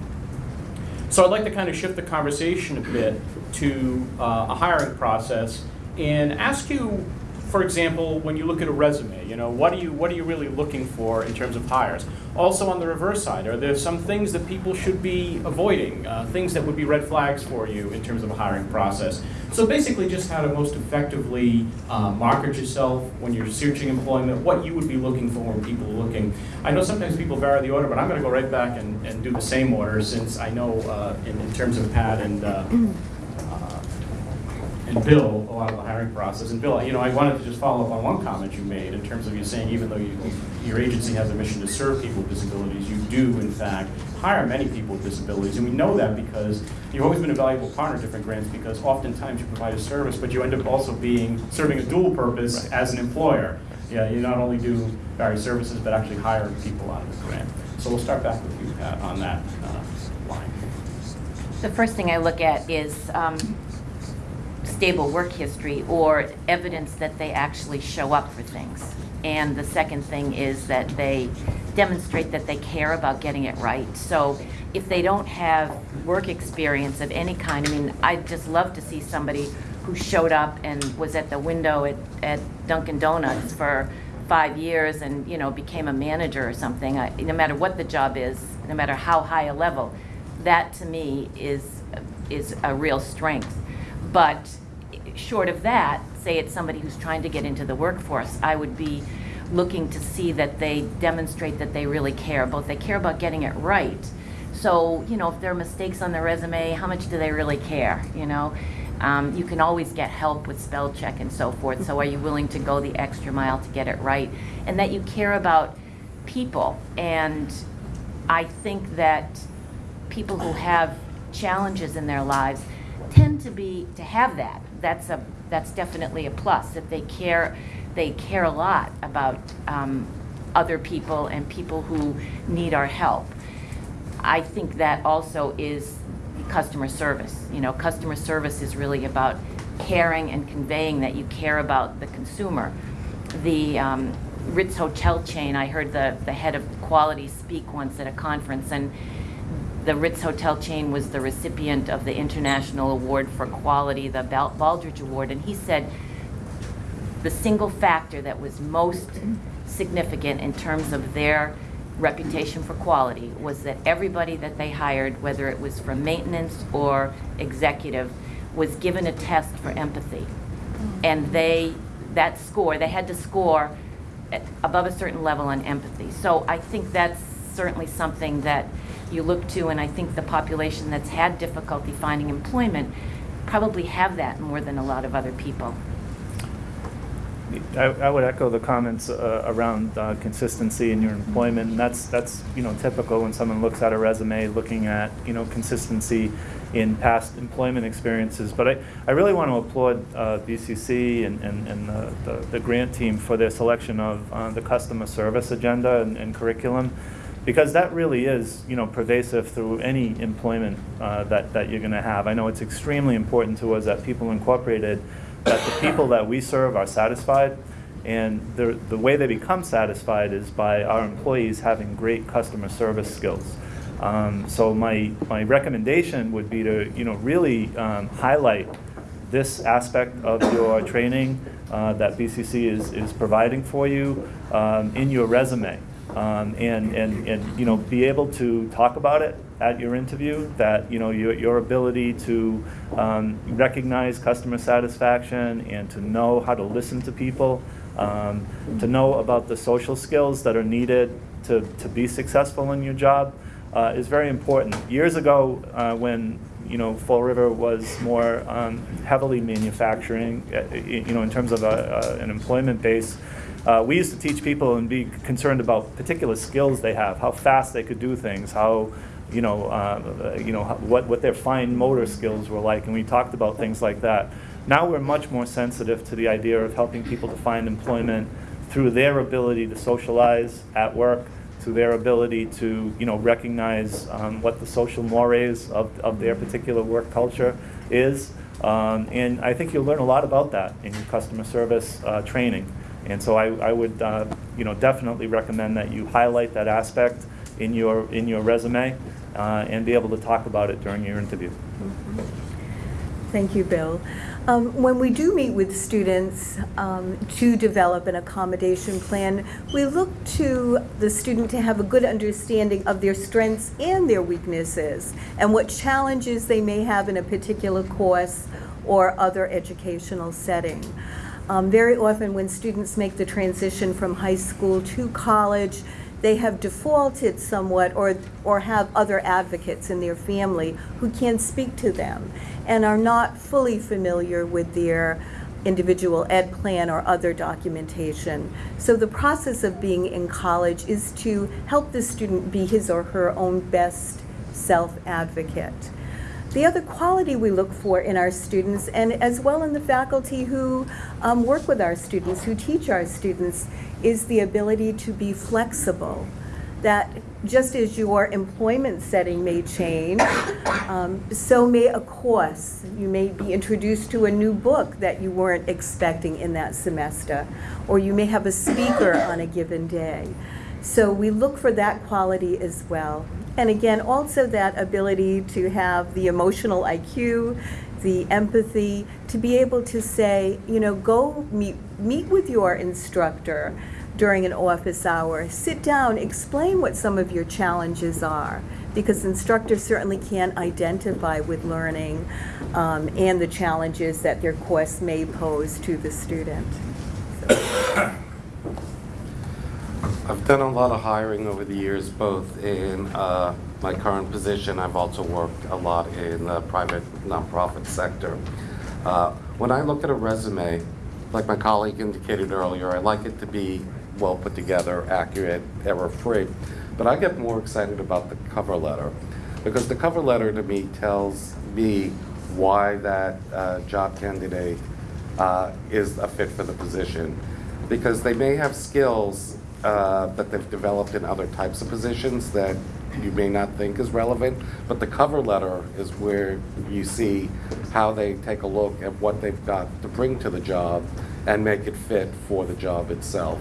So I'd like to kind of shift the conversation a bit to uh, a hiring process and ask you, for example, when you look at a resume, you know, what are you what are you really looking for in terms of hires? Also on the reverse side, are there some things that people should be avoiding, uh, things that would be red flags for you in terms of a hiring process? So basically, just how to most effectively uh, market yourself when you're searching employment, what you would be looking for when people are looking. I know sometimes people vary the order, but I'm going to go right back and, and do the same order since I know uh, in, in terms of Pat and uh, and Bill, a lot of the hiring process. And Bill, you know, I wanted to just follow up on one comment you made in terms of you saying even though you, your agency has a mission to serve people with disabilities, you do in fact hire many people with disabilities. And we know that because you've always been a valuable partner to different grants because oftentimes you provide a service, but you end up also being, serving a dual purpose as an employer. Yeah, you not only do various services, but actually hire people out of the grant. So we'll start back with you, Pat, on that uh, line. The first thing I look at is um, stable work history or evidence that they actually show up for things. And the second thing is that they demonstrate that they care about getting it right. So if they don't have work experience of any kind, I mean, I'd just love to see somebody who showed up and was at the window at, at Dunkin' Donuts for five years and, you know, became a manager or something. I, no matter what the job is, no matter how high a level, that to me is, is a real strength. But short of that, say it's somebody who's trying to get into the workforce, I would be looking to see that they demonstrate that they really care, both they care about getting it right. So, you know, if there are mistakes on their resume, how much do they really care, you know? Um, you can always get help with spell check and so forth, so are you willing to go the extra mile to get it right? And that you care about people, and I think that people who have challenges in their lives tend to be to have that. That's a that's definitely a plus that they care they care a lot about um, other people and people who need our help. I think that also is customer service. You know, customer service is really about caring and conveying that you care about the consumer. The um, Ritz hotel chain. I heard the, the head of quality speak once at a conference, and the Ritz hotel chain was the recipient of the International Award for Quality, the Bal- Baldrige Award, and he said the single factor that was most significant in terms of their reputation for quality was that everybody that they hired, whether it was from maintenance or executive, was given a test for empathy. And they, that score, they had to score above a certain level on empathy. So I think that's certainly something that you look to, and I think the population that's had difficulty finding employment probably have that more than a lot of other people. I, I would echo the comments uh, around uh, consistency in your employment. And that's, that's, you know, typical when someone looks at a resume, looking at, you know, consistency in past employment experiences. But I, I really want to applaud uh, BCC and, and, and the, the, the grant team for their selection of uh, the customer service agenda and, and curriculum. Because that really is, you know, pervasive through any employment uh, that, that you're going to have. I know it's extremely important to us at People Incorporated that the people that we serve are satisfied, and the, the way they become satisfied is by our employees having great customer service skills. Um, so my, my recommendation would be to, you know, really um, highlight this aspect of your training uh, that BCC is, is providing for you um, in your resume. Um, and, and, and, you know, be able to talk about it at your interview, that, you know, your, your ability to um, recognize customer satisfaction and to know how to listen to people, um, to know about the social skills that are needed to, to be successful in your job uh, is very important. Years ago, uh, when you know Fall River was more um, heavily manufacturing, uh, you know, in terms of a, a, an employment base, uh, we used to teach people and be concerned about particular skills they have, how fast they could do things, how you know, uh, you know what what their fine motor skills were like, and we talked about things like that. Now we're much more sensitive to the idea of helping people to find employment through their ability to socialize at work, to their ability to you know recognize um, what the social mores of, of their particular work culture is. Um, and I think you'll learn a lot about that in your customer service uh, training. And so I, I would uh, you know definitely recommend that you highlight that aspect in your in your resume uh, and be able to talk about it during your interview. Thank you, Bill. Um, when we do meet with students um, to develop an accommodation plan, we look to the student to have a good understanding of their strengths and their weaknesses and what challenges they may have in a particular course or other educational setting. Um, very often when students make the transition from high school to college, they have defaulted somewhat or, or have other advocates in their family who can speak to them and are not fully familiar with their individual ed plan or other documentation. So the process of being in college is to help the student be his or her own best self-advocate. The other quality we look for in our students, and as well in the faculty who um, work with our students, who teach our students, is the ability to be flexible. That just as your employment setting may change, um, so may a course. You may be introduced to a new book that you weren't expecting in that semester, or you may have a speaker on a given day. So we look for that quality as well. And again, also that ability to have the emotional IQ, the empathy, to be able to say, you know, go meet, meet with your instructor during an office hour. Sit down, explain what some of your challenges are, because instructors certainly can identify with learning um, and the challenges that their course may pose to the student. So. I've done a lot of hiring over the years, both in uh, my current position. I've also worked a lot in the private nonprofit sector. Uh, when I look at a resume, like my colleague indicated earlier, I like it to be well put together, accurate, error-free. But I get more excited about the cover letter because the cover letter to me tells me why that uh, job candidate uh, is a fit for the position. Because they may have skills uh, that they've developed in other types of positions that you may not think is relevant, but the cover letter is where you see how they take a look at what they've got to bring to the job and make it fit for the job itself.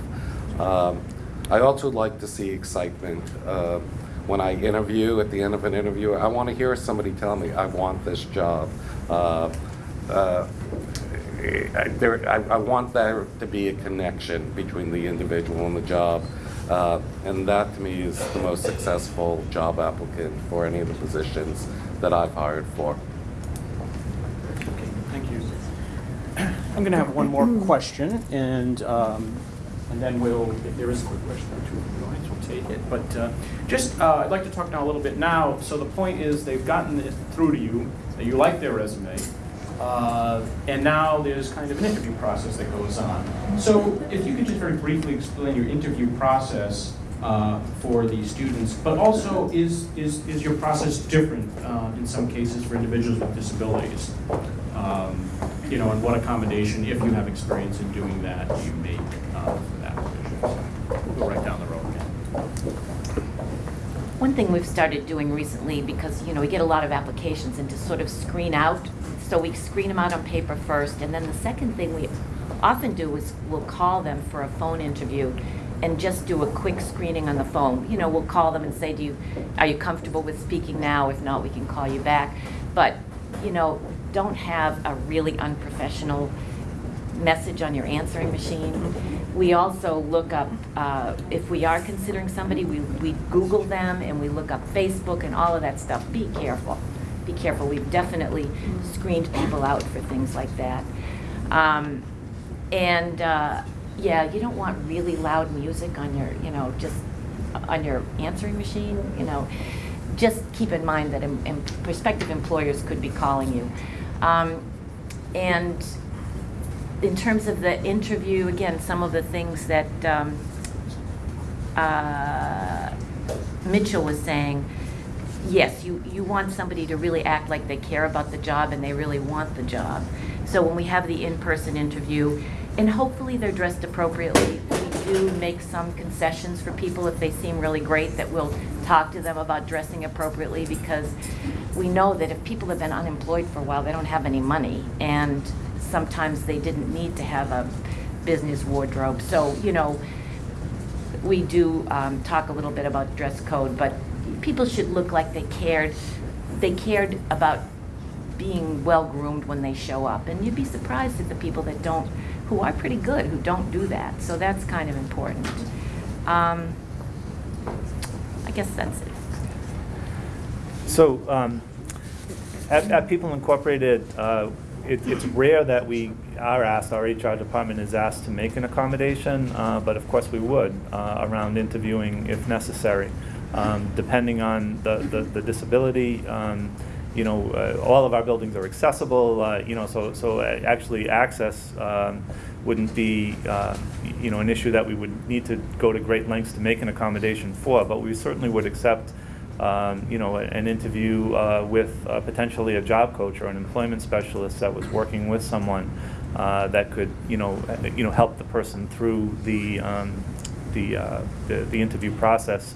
Um, I also like to see excitement. Uh, when I interview, at the end of an interview, I want to hear somebody tell me, I want this job. Uh, uh, there, I, I want there to be a connection between the individual and the job. Uh, and that to me is the most successful job applicant for any of the positions that I've hired for. Okay, thank you. I'm going to have one more question, and, um, and then we'll, if there is a quick question or two from the audience, we'll take it. But uh, just, uh, I'd like to talk now a little bit now, so the point is, they've gotten it through to you, that you like their resume, uh, and now there's kind of an interview process that goes on. So if you could just very briefly explain your interview process uh, for the students, but also is, is, is your process different uh, in some cases for individuals with disabilities? Um, You know, and what accommodation, if you have experience in doing that, you make uh, for that provision? So We'll go right down the road again. One thing we've started doing recently, because, you know, we get a lot of applications, and to sort of screen out, so we screen them out on paper first, and then the second thing we often do is we'll call them for a phone interview and just do a quick screening on the phone. You know, we'll call them and say, do you, are you comfortable with speaking now? If not, we can call you back. But, you know, don't have a really unprofessional message on your answering machine. We also look up, uh, if we are considering somebody, we, we Google them and we look up Facebook and all of that stuff. Be careful. Be careful. We've definitely screened people out for things like that. Um, and uh, yeah, you don't want really loud music on your, you know, just on your answering machine. You know, just keep in mind that em- em- prospective employers could be calling you. Um, and in terms of the interview, again, some of the things that um, uh, Mitchell was saying, yes, you, you want somebody to really act like they care about the job and they really want the job. So when we have the in-person interview, and hopefully they're dressed appropriately, we do make some concessions for people if they seem really great, that we'll talk to them about dressing appropriately because we know that if people have been unemployed for a while, they don't have any money. And sometimes they didn't need to have a business wardrobe. So, you know, we do um, talk a little bit about dress code, but people should look like they cared. They cared about being well groomed when they show up, and you'd be surprised at the people that don't, who are pretty good, who don't do that. So that's kind of important. Um, I guess that's it. So, um, at, at People Incorporated, uh, it, it's rare that we are asked, our HR department is asked to make an accommodation, uh, but of course we would uh, around interviewing if necessary. Um, depending on the, the, the disability, um, you know, uh, all of our buildings are accessible, uh, you know, so, so actually access um, wouldn't be, uh, you know, an issue that we would need to go to great lengths to make an accommodation for, but we certainly would accept um, you know, an interview uh, with uh, potentially a job coach or an employment specialist that was working with someone uh, that could, you know, you know, help the person through the um, the, the the interview process.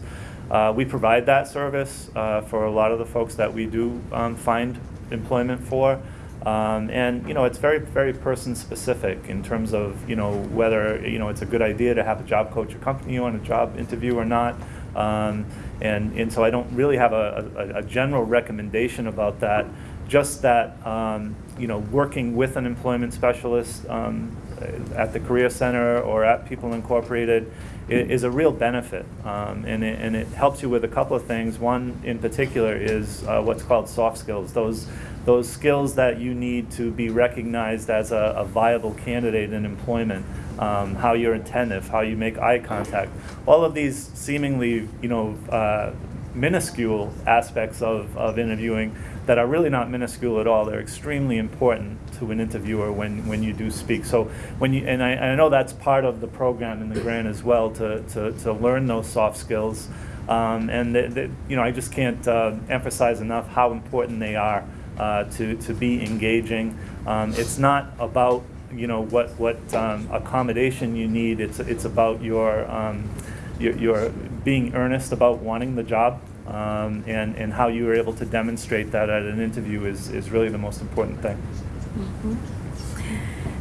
Uh, we provide that service uh, for a lot of the folks that we do um, find employment for. Um, and you know it's very very person specific in terms of you know whether you know it's a good idea to have a job coach accompany you on a job interview or not um, and, and so I don't really have a, a, a general recommendation about that. Just that, um, you know, working with an employment specialist um, at the Career Center or at People Incorporated is a real benefit. Um, and, it, and it helps you with a couple of things. One in particular is uh, what's called soft skills. Those, those skills that you need to be recognized as a, a viable candidate in employment um, how you're attentive, how you make eye contact. All of these seemingly, you know, uh, minuscule aspects of, of interviewing that are really not minuscule at all. They're extremely important to an interviewer when, when you do speak. So when you, and I, I know that's part of the program in the grant as well, to, to, to learn those soft skills. Um, and, the, the, you know, I just can't uh, emphasize enough how important they are uh, to, to be engaging. Um, it's not about you know what what um, accommodation you need. It's it's about your um, your, your being earnest about wanting the job, um, and and how you are able to demonstrate that at an interview is is really the most important thing.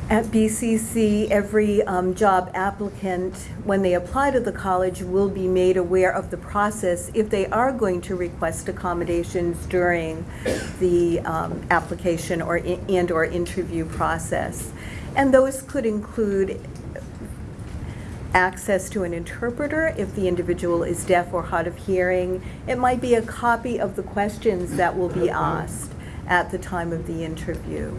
At BCC, every um, job applicant, when they apply to the college, will be made aware of the process if they are going to request accommodations during the um, application or, i- and/or interview process. And those could include access to an interpreter if the individual is deaf or hard of hearing. It might be a copy of the questions that will be asked at the time of the interview.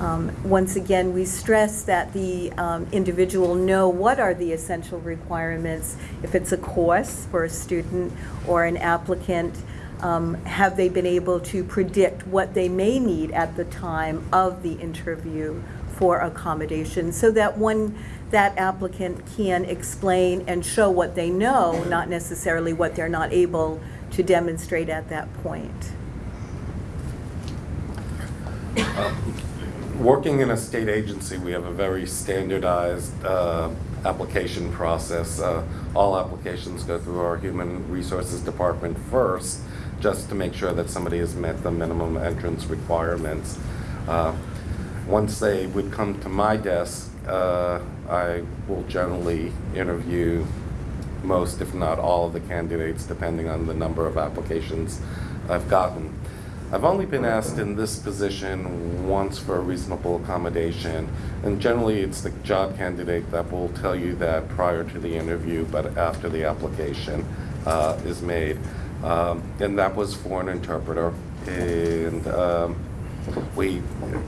Um, Once again, we stress that the um, individual know what are the essential requirements. If it's a course for a student or an applicant, um, have they been able to predict what they may need at the time of the interview for accommodation, so that one, that applicant can explain and show what they know, not necessarily what they're not able to demonstrate at that point. Working in a state agency, we have a very standardized uh, application process. Uh, All applications go through our Human Resources Department first, just to make sure that somebody has met the minimum entrance requirements. Uh, Once they would come to my desk, uh, I will generally interview most, if not all, of the candidates, depending on the number of applications I've gotten. I've only been asked in this position once for a reasonable accommodation, and generally it's the job candidate that will tell you that prior to the interview, but after the application uh, is made. Um, And that was for an interpreter, and um, we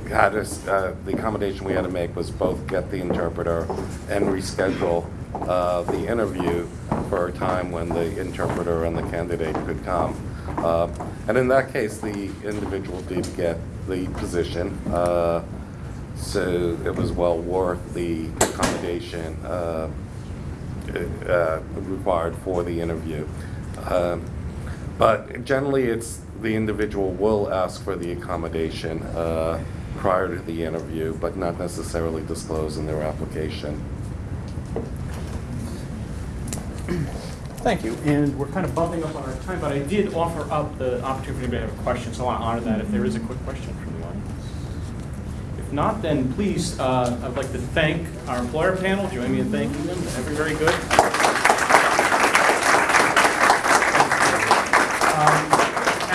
had, a uh, the accommodation we had to make was both get the interpreter and reschedule uh, the interview for a time when the interpreter and the candidate could come. Uh, And in that case, the individual did get the position, uh, so it was well worth the accommodation uh, uh, required for the interview. Um, But generally, it's, the individual will ask for the accommodation uh, prior to the interview, but not necessarily disclose in their application. Thank you, and we're kind of bumping up on our time, but I did offer up the opportunity to have a question, so I want to honor that if there is a quick question from the audience. If not, then please, uh, I'd like to thank our employer panel, join me in thanking them, very, very good. Um,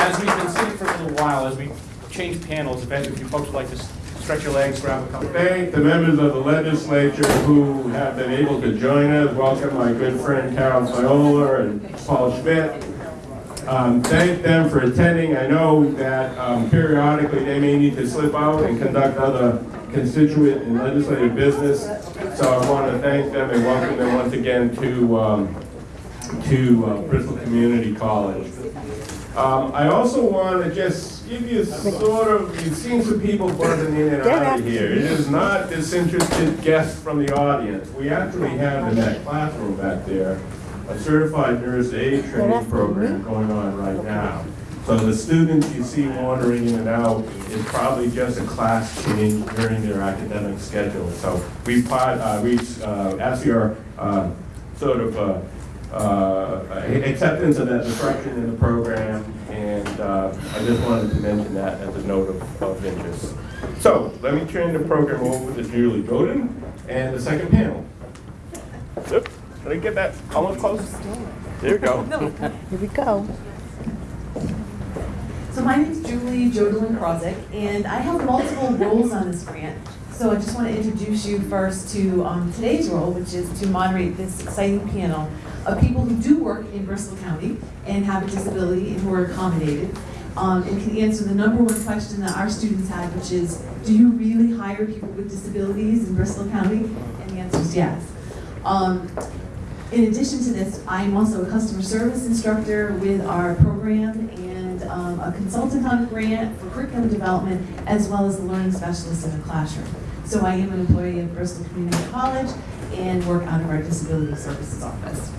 As we've been sitting for a little while, as we change panels, if of you folks would like to stretch your legs, grab a couple. Thank the members of the legislature who have been able to join us. Welcome my good friend Carol Fiola and Paul Schmidt. Um, Thank them for attending. I know that um, periodically they may need to slip out and conduct other constituent and legislative business. So I want to thank them and welcome them once again to, um, to uh, Bristol Community College. Um, I also want to just give you sort of, you've seen some people buzzing in and out of here. It is not disinterested guests from the audience. We actually have in that classroom back there, a certified nurse aid training program going on right now. So the students you see wandering in and out is probably just a class change during their academic schedule. So we part, uh, we, uh, ask your, uh, sort of, uh, uh, acceptance of that disruption in the program, and uh, I just wanted to mention that as a note of, of interest. So, let me turn the program over to Julie Godin and the second panel. Yep, Did I get that almost close? There you go. Here we go. So my name is Julie Jodlin Krozik, and I have multiple roles on this grant. So I just want to introduce you first to um, today's role, which is to moderate this exciting panel of people who do work in Bristol County and have a disability and who are accommodated, um, and can answer the number one question that our students had, which is, do you really hire people with disabilities in Bristol County? And the answer is yes. Um, in addition to this, I am also a customer service instructor with our program and um, a consultant on a grant for curriculum development, as well as a learning specialist in the classroom. So I am an employee of Bristol Community College and work out of our disability services office.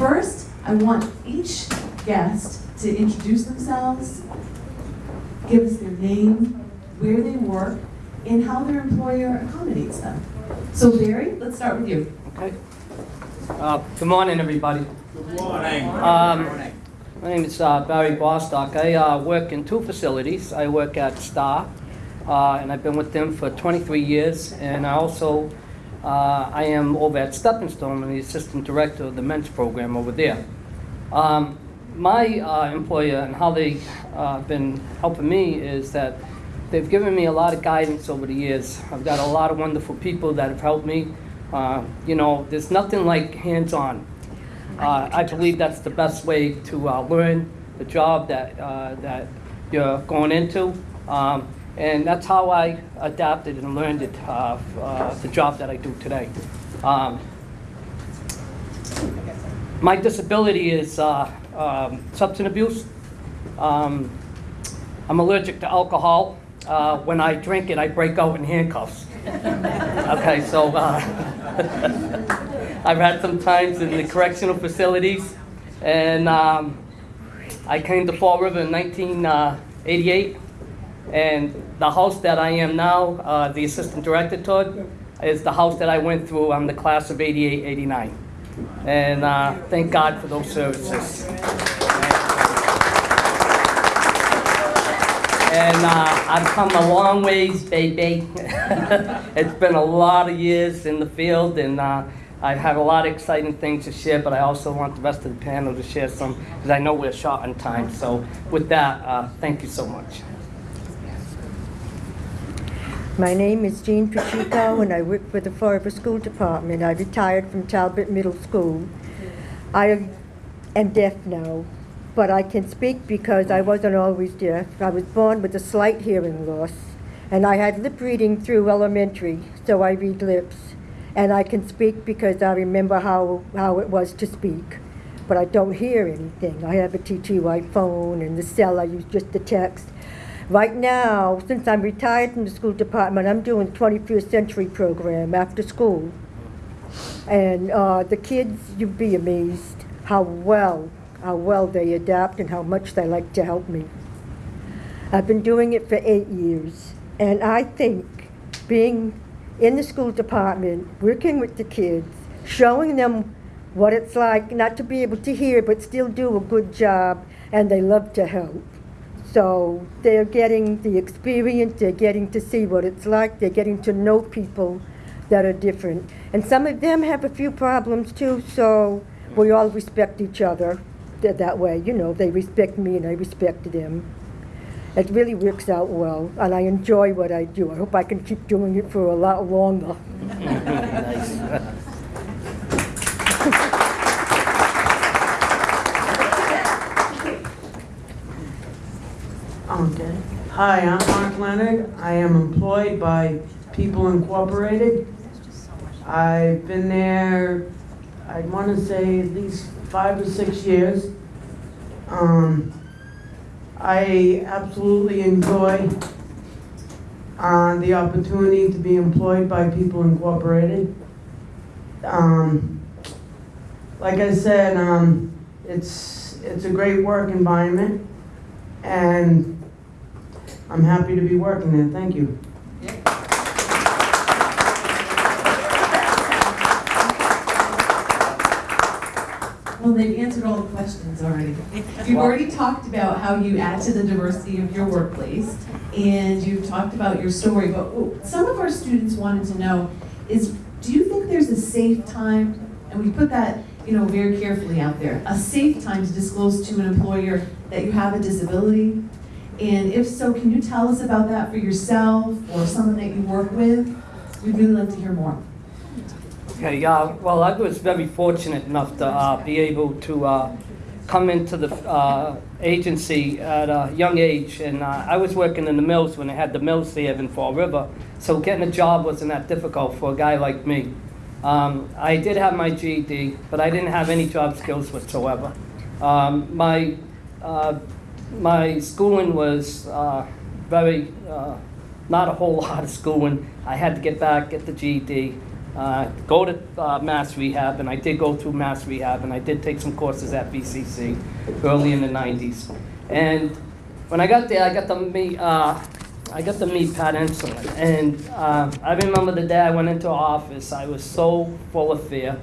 First, I want each guest to introduce themselves, give us their name, where they work, and how their employer accommodates them. So Barry, let's start with you. Okay. Uh, Good morning, everybody. Good morning. My name is uh, Barry Bostock. I uh, work in two facilities. I work at SSTAR uh, and I've been with them for 23 years. And I also, uh, I am over at Stepping Stone, the assistant director of the men's program over there. Um, my uh, employer and how they've uh, been helping me is that they've given me a lot of guidance over the years. I've got a lot of wonderful people that have helped me. Uh, you know, there's nothing like hands-on. Uh, I believe that's the best way to uh, learn the job that, that you're going into. Um, and that's how I adapted and learned it, uh, uh, the job that I do today. Um, my disability is uh, um, substance abuse. Um, I'm allergic to alcohol. Uh, when I drink it, I break out in handcuffs. Okay, so uh, I've had some times in the correctional facilities, and um, I came to Fall River in 1988. And the house that I am now, uh, the assistant director to, is the house that I went through. I'm the class of 88, 89. And uh, thank God for those services. And uh, I've come a long ways, baby. it's been a lot of years in the field, and uh, I have had a lot of exciting things to share, but I also want the rest of the panel to share some, because I know we're short on time. So with that, uh, thank you so much. My name is Jean Pacheco, and I work for the Fall River School Department. I retired from Talbot Middle School. I am deaf now, but I can speak because I wasn't always deaf. I was born with a slight hearing loss, and I had lip reading through elementary, so I read lips. And I can speak because I remember how, how it was to speak, but I don't hear anything. I have a TTY phone, and the cell I use just the text. Right now, since I'm retired from the school department, I'm doing 21st century program after school. And uh, the kids, you'd be amazed how well, how well they adapt and how much they like to help me. I've been doing it for eight years, and I think being in the school department, working with the kids, showing them what it's like not to be able to hear but still do a good job, and they love to help. So they're getting the experience, they're getting to see what it's like, they're getting to know people that are different. And some of them have a few problems too, so we all respect each other that, that way. You know, they respect me and I respect them. It really works out well, and I enjoy what I do. I hope I can keep doing it for a lot longer. Hi, I'm Mark Leonard. I am employed by People Incorporated. I've been there, I want to say at least five or six years. Um, I absolutely enjoy uh, the opportunity to be employed by People Incorporated. Um, like I said, um, it's, it's a great work environment and I'm happy to be working there. Thank you. Well, they've answered all the questions already. You've already talked about how you add to the diversity of your workplace, and you've talked about your story, but some of our students wanted to know is, do you think there's a safe time, and we put that, you know, very carefully out there, a safe time to disclose to an employer that you have a disability? And if so, can you tell us about that for yourself or someone that you work with? We'd really like to hear more. Okay, uh, well, I was very fortunate enough to uh, be able to uh, come into the uh, agency at a young age, and uh, I was working in the mills when they had the mills there in Fall River, so getting a job wasn't that difficult for a guy like me. Um, I did have my GED, but I didn't have any job skills whatsoever. Um, my uh, my schooling was uh, very uh, not a whole lot of schooling. I had to get back, get the GED, uh, go to uh, Mass Rehab, and I did go through Mass Rehab, and I did take some courses at BCC early in the 90s. And when I got there, I got to meet, uh, I got to meet Pat Enslin, and uh, I remember the day I went into office. I was so full of fear,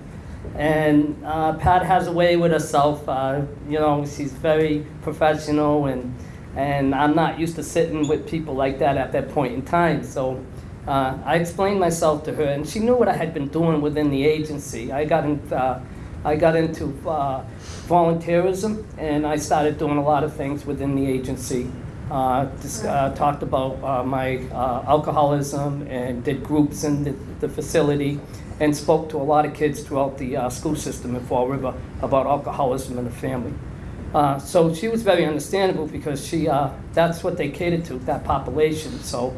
and uh, Pat has a way with herself. Uh, you know, she's very professional, and And I'm not used to sitting with people like that at that point in time. So uh, I explained myself to her, and she knew what I had been doing within the agency. I got, in, uh, I got into uh, volunteerism, and I started doing a lot of things within the agency. Dis- uh, talked about my alcoholism and did groups in the, the facility and spoke to a lot of kids throughout the uh, school system in Fall River about alcoholism in the family. Uh, so she was very understandable because she, uh, that's what they catered to, that population. So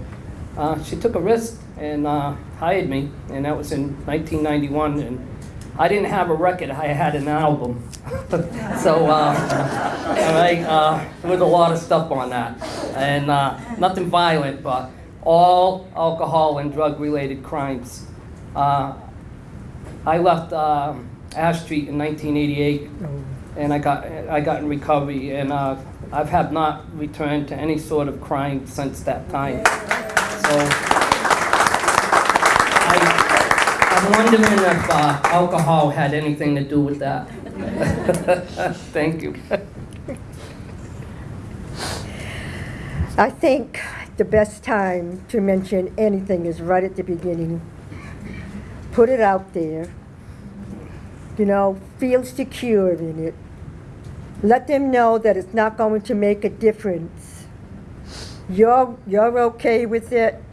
uh, she took a risk and uh, hired me, and that was in 1991. And I didn't have a record; I had an album. so, uh, uh, with a lot of stuff on that, and nothing violent, but all alcohol and drug-related crimes. Uh, I left uh, Ash Street in 1988, and I got I got in recovery, and uh, I've have not returned to any sort of crime since that time. So I, I'm wondering if uh, alcohol had anything to do with that. Thank you. I think the best time to mention anything is right at the beginning. Put it out there. You know, feel secure in it. Let them know that it's not going to make a difference. You're, you're okay with it.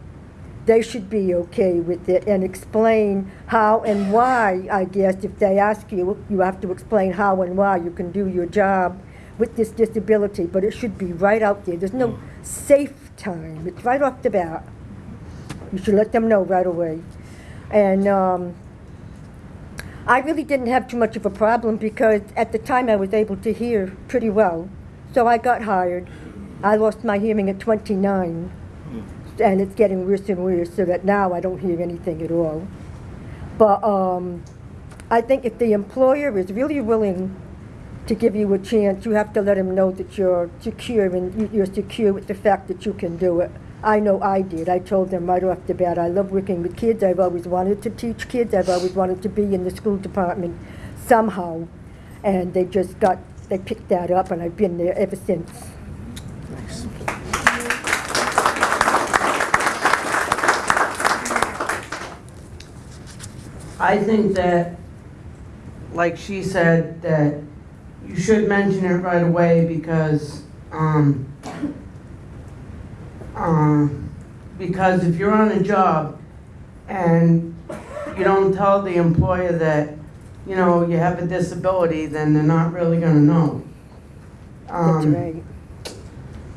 They should be okay with it and explain how and why, I guess. If they ask you, you have to explain how and why you can do your job with this disability, but it should be right out there. There's no mm. safe time. It's right off the bat. You should let them know right away. And um, I really didn't have too much of a problem because at the time I was able to hear pretty well. So I got hired. I lost my hearing at 29, and it's getting worse and worse, so that now I don't hear anything at all. But um, I think if the employer is really willing to give you a chance, you have to let them know that you're secure and you- you're secure with the fact that you can do it. I know I did. I told them right off the bat, I love working with kids. I've always wanted to teach kids. I've always wanted to be in the school department somehow. And they just got, they picked that up and I've been there ever since. Nice. I think that, like she said, that you should mention it right away because, um, um, because if you're on a job and you don't tell the employer that, you know, you have a disability, then they're not really gonna know. That's Um, right.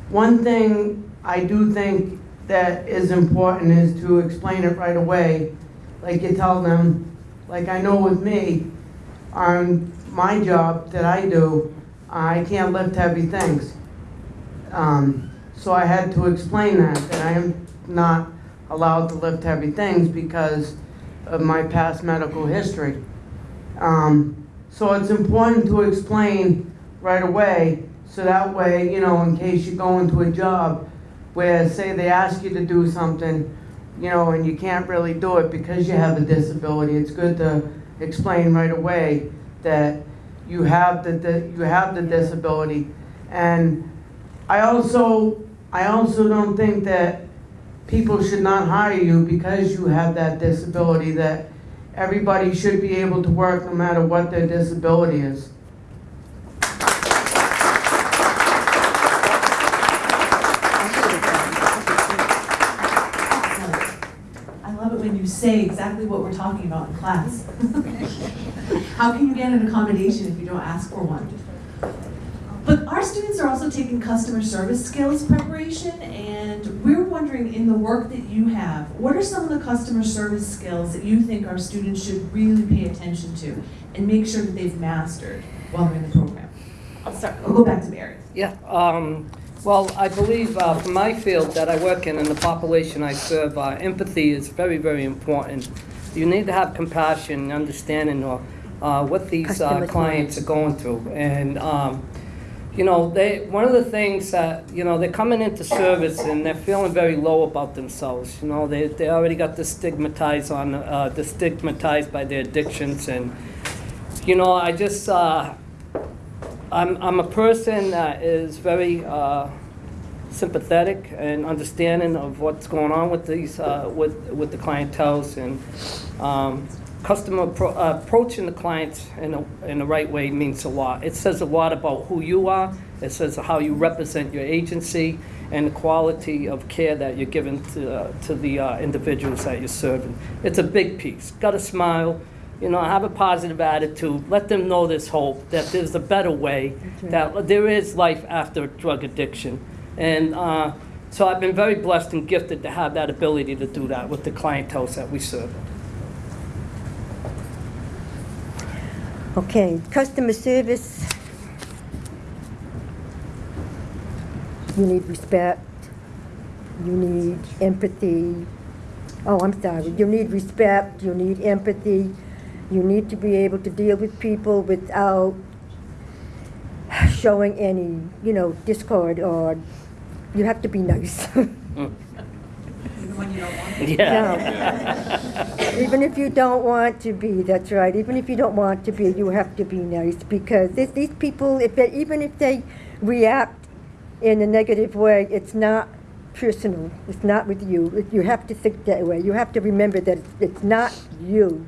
One thing I do think that is important is to explain it right away. Like you tell them, like I know with me, on my job that I do, I can't lift heavy things. Um, So I had to explain that, that I am not allowed to lift heavy things because of my past medical history. Um, So it's important to explain right away, so that way, you know, in case you go into a job where, say, they ask you to do something, you know, and you can't really do it because you have a disability, it's good to explain right away that you have the, the you have the disability. And I also, I also don't think that people should not hire you because you have that disability, that everybody should be able to work no matter what their disability is. I love it when you say exactly what we're talking about in class. How can you get an accommodation if you don't ask for one? But our students are also taking customer service skills preparation, and we're wondering, in the work that you have, what are some of the customer service skills that you think our students should really pay attention to and make sure that they've mastered while they're in the program? I'll start, I'll go back to Mary. Yeah, um, well, I believe uh, from my field that I work in and the population I serve, uh, empathy is very, very important. You need to have compassion, and understanding of uh, what these uh, clients are going through. And, um, you know, they, one of the things that, you know, they're coming into service and they're feeling very low about themselves. You know, they, they already got the stigmatized on, uh, the stigmatized by their addictions and, you know, I just, uh, I'm, I'm a person that is very uh, sympathetic and understanding of what's going on with these, uh, with, with the clientels and um, customer appro- uh, approaching the clients in a, in the right way means a lot. It says a lot about who you are, it says how you represent your agency, and the quality of care that you're giving to, uh, to the uh, individuals that you're serving. It's a big piece. Got to smile, you know, have a positive attitude. Let them know there's hope, that there's a better way, that there is life after drug addiction. And uh, so I've been very blessed and gifted to have that ability to do that with the clientele that we serve. Okay, customer service. You need respect. You need empathy. Oh, I'm sorry. You need respect. You need empathy. You need to be able to deal with people without showing any, you know, discord or you have to be nice. Mm. Yeah. Even if you don't want to be, that's right. Even if you don't want to be, you have to be nice because this, these people, if they, even if they react in a negative way, it's not personal. It's not with you. You have to think that way. You have to remember that it's, it's not you.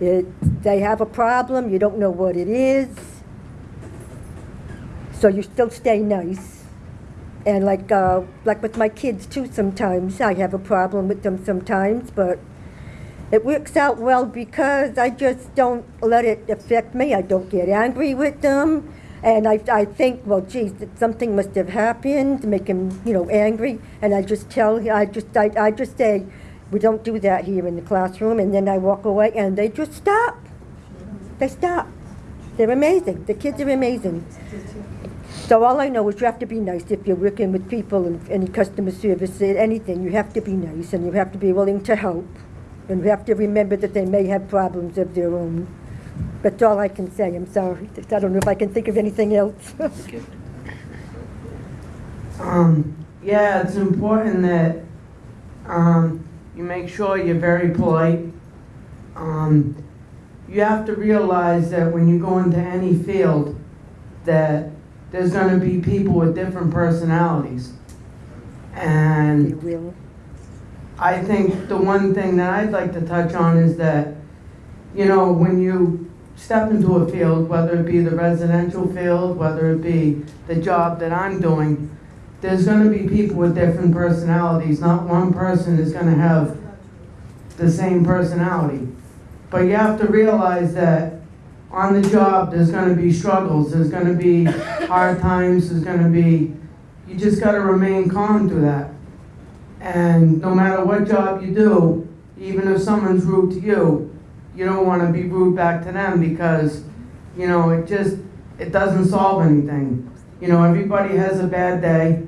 It, they have a problem. You don't know what it is. So you still stay nice. And like, uh, like with my kids too, sometimes I have a problem with them sometimes, but it works out well because I just don't let it affect me. I don't get angry with them. And I, I think, well, geez, something must have happened to make him, you know, angry. And I just tell, I just, I, I just say, we don't do that here in the classroom. And then I walk away and they just stop. They stop. They're amazing. The kids are amazing. So all I know is you have to be nice if you're working with people and any customer service, eh, anything. You have to be nice and you have to be willing to help. And you have to remember that they may have problems of their own. That's all I can say. I'm sorry. I don't know if I can think of anything else. Um, yeah, it's important that, um, you make sure you're very polite. Um, you have to realize that when you go into any field, that there's gonna be people with different personalities. And. I think the one thing that I'd like to touch on is that, you know, when you step into a field, whether it be the residential field, whether it be the job that I'm doing, there's gonna be people with different personalities. Not one person is gonna have the same personality. But you have to realize that on the job, there's gonna be struggles, there's gonna be hard times, there's gonna be, you just gotta remain calm through that. And no matter what job you do, even if someone's rude to you, you don't want to be rude back to them because, you know, it just, it doesn't solve anything. You know, everybody has a bad day.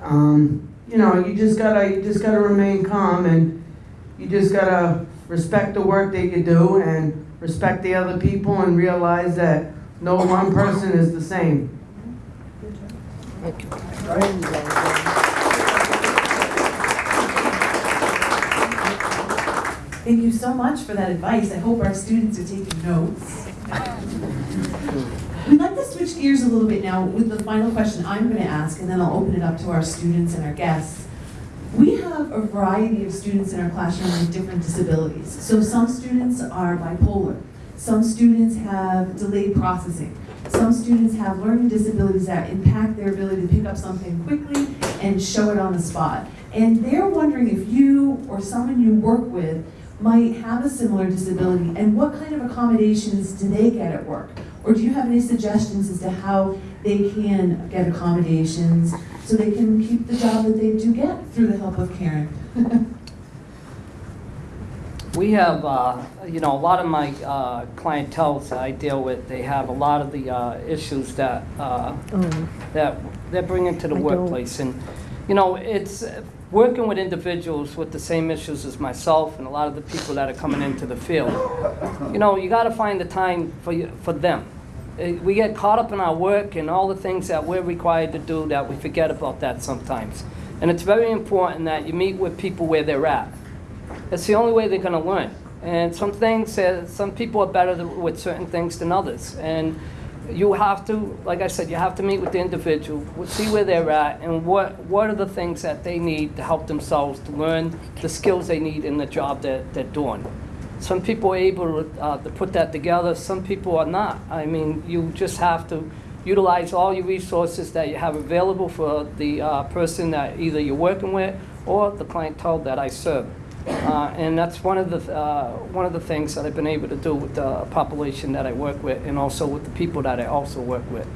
Um, you know, you just gotta, you just gotta remain calm and you just gotta respect the work that you do and respect the other people and realize that no one person is the same. Thank you so much for that advice. I hope our students are taking notes. We'd like to switch gears a little bit now with the final question I'm going to ask, and then I'll open it up to our students and our guests. We have a variety of students in our classroom with different disabilities. So some students are bipolar. Some students have delayed processing. Some students have learning disabilities that impact their ability to pick up something quickly and show it on the spot. And they're wondering if you or someone you work with might have a similar disability and what kind of accommodations do they get at work? Or do you have any suggestions as to how they can get accommodations so they can keep the job that they do get through the help of Karen? We have, uh, you know, a lot of my uh, clientele that I deal with, they have a lot of the uh, issues that, uh, Oh, that they're bringing to the I don't. workplace. And, you know, it's uh, working with individuals with the same issues as myself and a lot of the people that are coming into the field. You know, you got to find the time for, you- for them. Uh, We get caught up in our work and all the things that we're required to do that we forget about that sometimes. And it's very important that you meet with people where they're at. It's the only way they're going to learn. And some things, uh, some people are better with certain things than others. And you have to, like I said, you have to meet with the individual, see where they're at, and what, what are the things that they need to help themselves to learn the skills they need in the job that they're doing. Some people are able to, uh, to put that together, some people are not. I mean, you just have to utilize all your resources that you have available for the uh, person that either you're working with or the clientele that I serve. Uh, and that's one of the uh, one of the things that I've been able to do with the population that I work with, and also with the people that I also work with.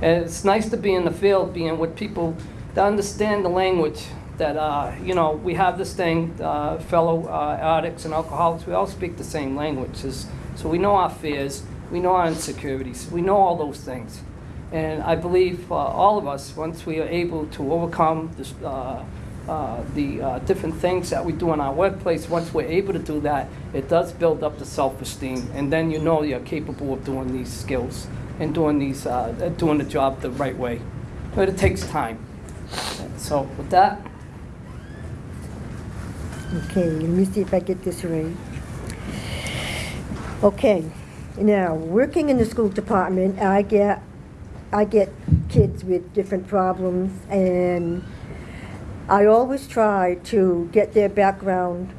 And it's nice to be in the field, being with people that understand the language. That uh, you know, we have this thing, uh, fellow uh, addicts and alcoholics. We all speak the same languages, so we know our fears, we know our insecurities, we know all those things. And I believe uh, all of us, once we are able to overcome this. Uh, the uh, different things that we do in our workplace, once we're able to do that, it does build up the self-esteem, and then you know you're capable of doing these skills and doing these, uh, doing the job the right way. But it takes time. So with that, Okay, let me see if I get this right. Okay, now, working in the school department, I get, I get kids with different problems, and I always try to get their background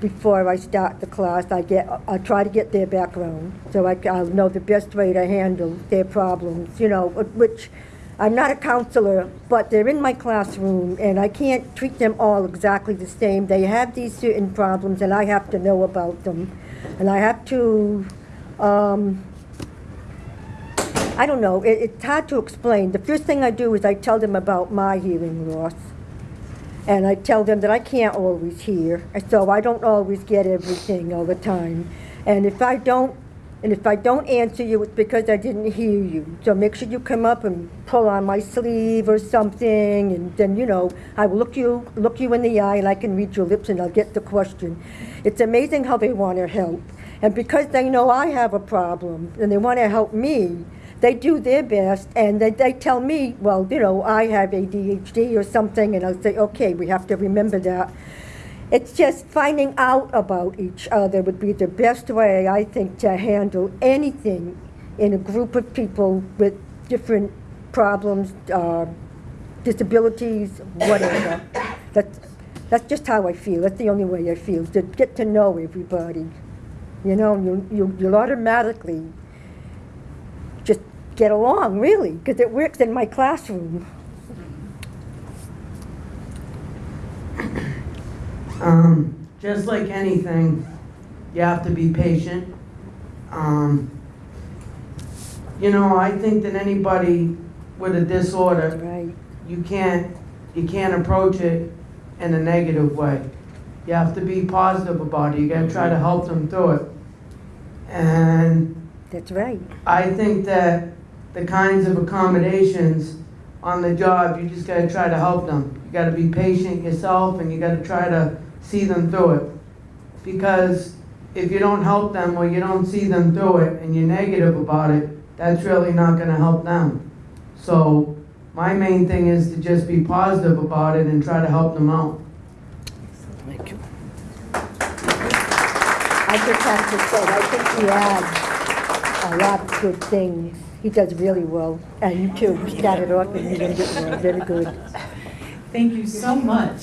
before I start the class. I get, I try to get their background, so I, I'll know the best way to handle their problems, you know, which, I'm not a counselor, but they're in my classroom, and I can't treat them all exactly the same. They have these certain problems, and I have to know about them. And I have to, um, I don't know, it, it's hard to explain. The first thing I do is I tell them about my hearing loss. And I tell them that I can't always hear, so I don't always get everything all the time. And if I don't, and if I don't answer you, it's because I didn't hear you. So make sure you come up and pull on my sleeve or something, and then, you know, I will look you, look you in the eye, and I can read your lips, and I'll get the question. It's amazing how they want to help. And because they know I have a problem, and they want to help me, they do their best, and they, they tell me, well, you know, I have ADHD or something, and I'll say, okay, we have to remember that. It's just finding out about each other would be the best way, I think, to handle anything in a group of people with different problems, uh, disabilities, whatever. That's, that's just how I feel. That's the only way I feel, to get to know everybody. You know, you, you, you'll automatically get along, really, because it works in my classroom. Um, just like anything, you have to be patient. Um, you know, I think that anybody with a disorder, Right. you can't, you can't approach it in a negative way. You have to be positive about it. You gotta try to help them through it. And That's right. I think that the kinds of accommodations on the job, you just gotta try to help them. You gotta be patient yourself and you gotta try to see them through it. Because if you don't help them or you don't see them through it and you're negative about it, that's really not gonna help them. So my main thing is to just be positive about it and try to help them out. thank you. I just have to say, I think he adds a lot of good things. He does really well, and you too. You started off and you did well, very good. Thank you so much.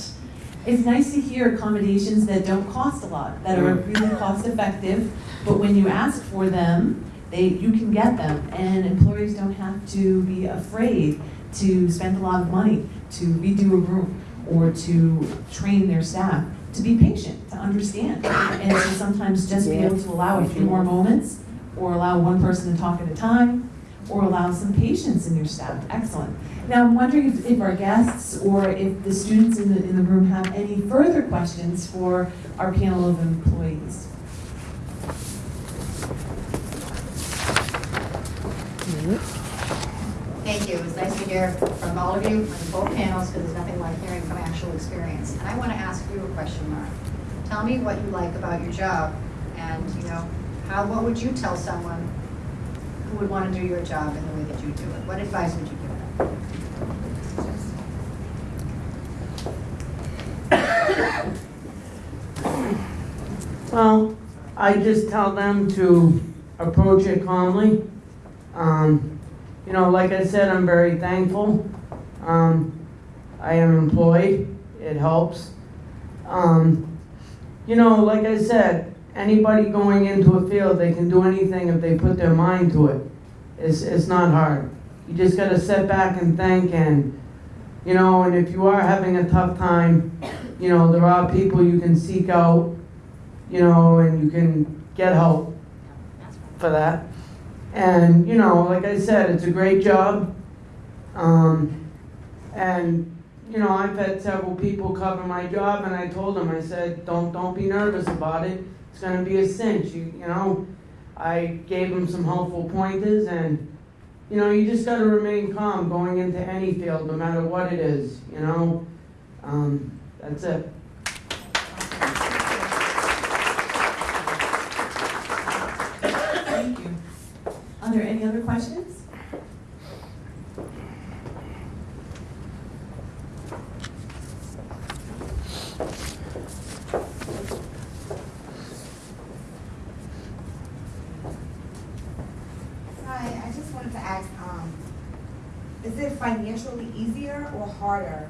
It's nice to hear accommodations that don't cost a lot, that are mm. really cost effective, but when you ask for them, they, you can get them. And employers don't have to be afraid to spend a lot of money to redo a room or to train their staff, to be patient, to understand. And to sometimes just be able to allow a few more moments, or allow one person to talk at a time, or allow some patience in your staff. Excellent. Now, I'm wondering if, if our guests or if the students in the, in the room have any further questions for our panel of employees. Thank you. It was nice to hear from all of you on both panels, because there's nothing like hearing from actual experience. And I want to ask you a question, Mark. Tell me what you like about your job, and, you know, how, what would you tell someone would want to do your job in the way that you do it? What advice would you give them? Well, I just tell them to approach it calmly. Um, you know, like I said, I'm very thankful. Um, I am employed, it helps. Um, you know, like I said, anybody going into a field, they can do anything if they put their mind to it. It's, it's not hard. You just gotta sit back and think and, you know, and if you are having a tough time, you know, there are people you can seek out, you know, and you can get help for that. And, you know, like I said, it's a great job. Um, and, you know, I've had several people cover my job and I told them, I said, don't, don't be nervous about it. It's gonna be a cinch, you, you know. I gave him some helpful pointers and, you know, you just gotta remain calm going into any field, no matter what it is, you know. Um, that's it. Thank you. Are there any other questions? Hi, I just wanted to ask, um, is it financially easier or harder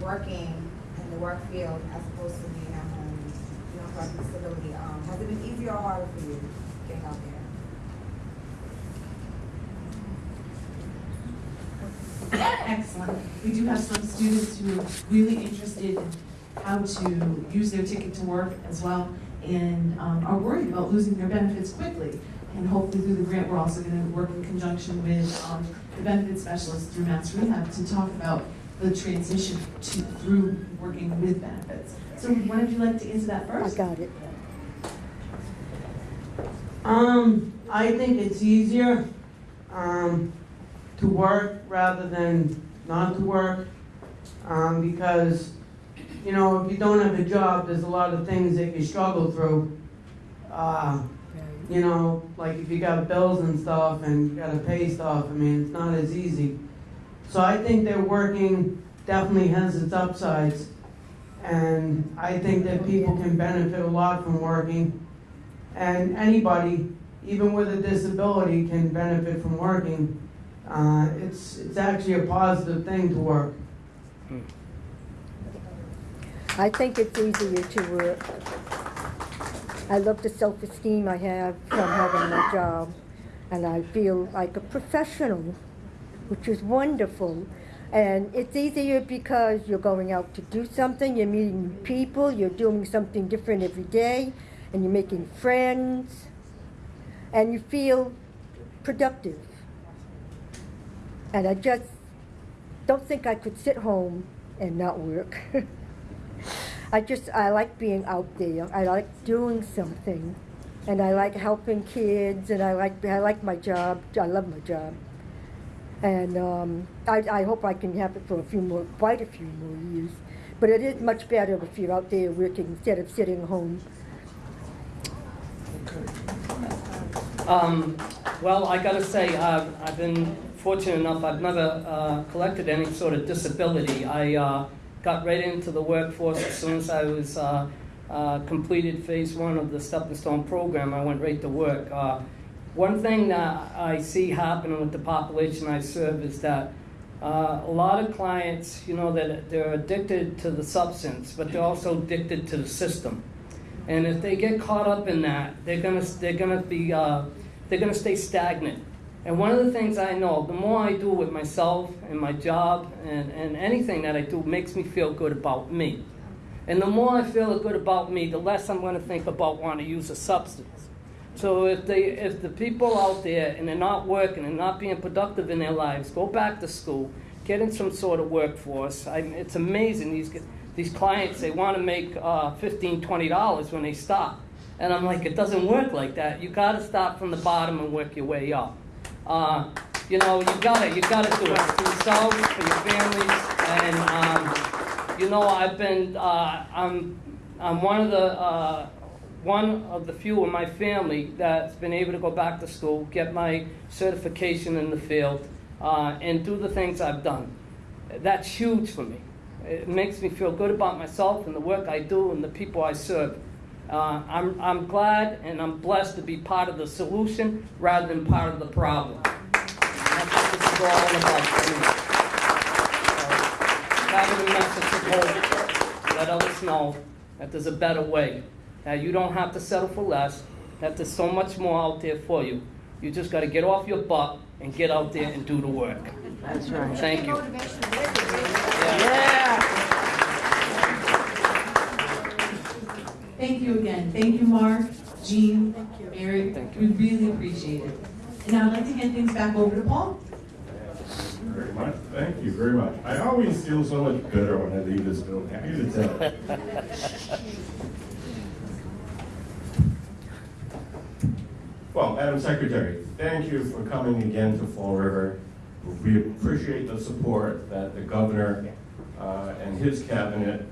working in the work field as opposed to being at home, you know, like disability? Um, has it been easier or harder for you getting out there? Excellent. We do have some students who are really interested in how to use their ticket to work as well and um, are worried about losing their benefits quickly. And hopefully through the grant, we're also going to work in conjunction with um, the benefit specialist through Mass Rehab to talk about the transition to, through working with benefits. So would one of you like to answer that first? I got it. Um, I think it's easier, um, to work rather than not to work. Um, because, you know, if you don't have a job, there's a lot of things that you struggle through. Uh, you know, like if you got bills and stuff and you gotta pay stuff, I mean, it's not as easy. So I think that working definitely has its upsides. And I think that people can benefit a lot from working. And anybody, even with a disability, can benefit from working. Uh, it's, it's actually a positive thing to work. I think it's easier to work. I love the self-esteem I have from having my job, and I feel like a professional, which is wonderful. And it's easier because you're going out to do something, you're meeting people, you're doing something different every day, and you're making friends, and you feel productive. And I just don't think I could sit home and not work. I just, I like being out there. I like doing something. And I like helping kids, and I like, I like my job. I love my job. And um, I, I hope I can have it for a few more, quite a few more years. But it is much better if you're out there working instead of sitting home. Um, well, I gotta say, uh, I've been fortunate enough, I've never uh, collected any sort of disability. I uh, got right into the workforce as soon as I was uh, uh, completed phase one of the Stepping Stone program. I went right to work. Uh, one thing that I see happening with the population I serve is that a lot of clients, you know, that they're addicted to the substance, but they're also addicted to the system. And if they get caught up in that, they're gonna they're gonna be they're gonna stay stagnant. And one of the things I know, the more I do with myself and my job and, and anything that I do makes me feel good about me. And the more I feel good about me, the less I'm gonna think about wanting to use a substance. So if they if the people out there and they're not working and not being productive in their lives, go back to school, get in some sort of workforce. I, it's amazing these these clients they want to make uh, 15 20 dollars when they stop and i'm like it doesn't work like that you got to start from the bottom and work your way up uh, you know you got it. you got to do it for yourselves for your families and um, you know i've been uh, i'm i'm one of the uh, one of the few in my family that's been able to go back to school get my certification in the field uh, and do the things i've done that's huge for me it makes me feel good about myself and the work I do and the people I serve. Uh, I'm, I'm glad and I'm blessed to be part of the solution rather than part of the problem. That's what this is is all about for me. So, Having a message of hope, let others know that there's a better way, that you don't have to settle for less, that there's so much more out there for you. You just gotta get off your butt and get out there and do the work. That's right. Thank you. Thank you again. Thank you, Mark, Jean, thank Mary. We really appreciate it. And now I'd like to hand things back over to Paul. Very much, thank you very much. I always feel so much better when I leave this building, I need to tell. Well, Madam Secretary, thank you for coming again to Fall River. We appreciate the support that the governor uh, and his cabinet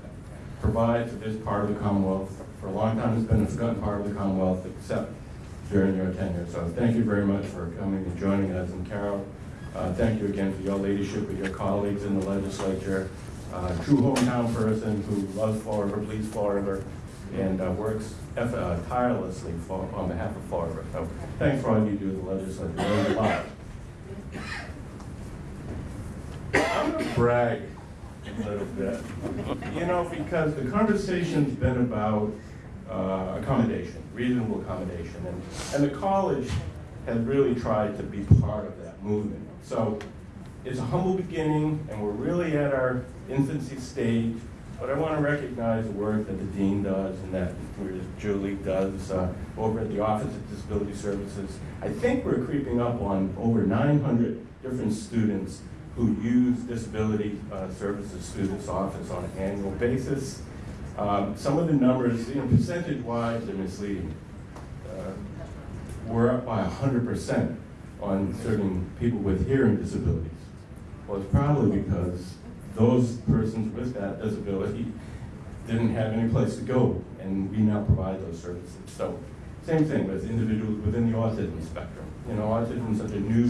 provide to this part of the Commonwealth. For a long time, it's been a forgotten part of the Commonwealth, except during your tenure. So thank you very much for coming and joining us. And Carol, uh, thank you again for your leadership with your colleagues in the legislature. Uh, True hometown person who loves Fall River, bleeds River, and uh, works uh, tirelessly for, on behalf of Fall River. So thanks for all you do in the legislature, means a lot. I'm gonna brag a little bit, you know, because the conversation's been about uh, accommodation, reasonable accommodation, and, and the college has really tried to be part of that movement. So it's a humble beginning, and we're really at our infancy stage, but I want to recognize the work that the dean does and that Julie does uh, over at the Office of Disability Services. I think we're creeping up on over 900 different students who use Disability uh, Services this office on an annual basis. Um, Some of the numbers, you know, percentage-wise, are misleading. Uh, We're up by 100% on serving people with hearing disabilities. Well, it's probably because those persons with that disability didn't have any place to go, and we now provide those services. So, same thing with individuals within the autism spectrum. You know, autism is such a new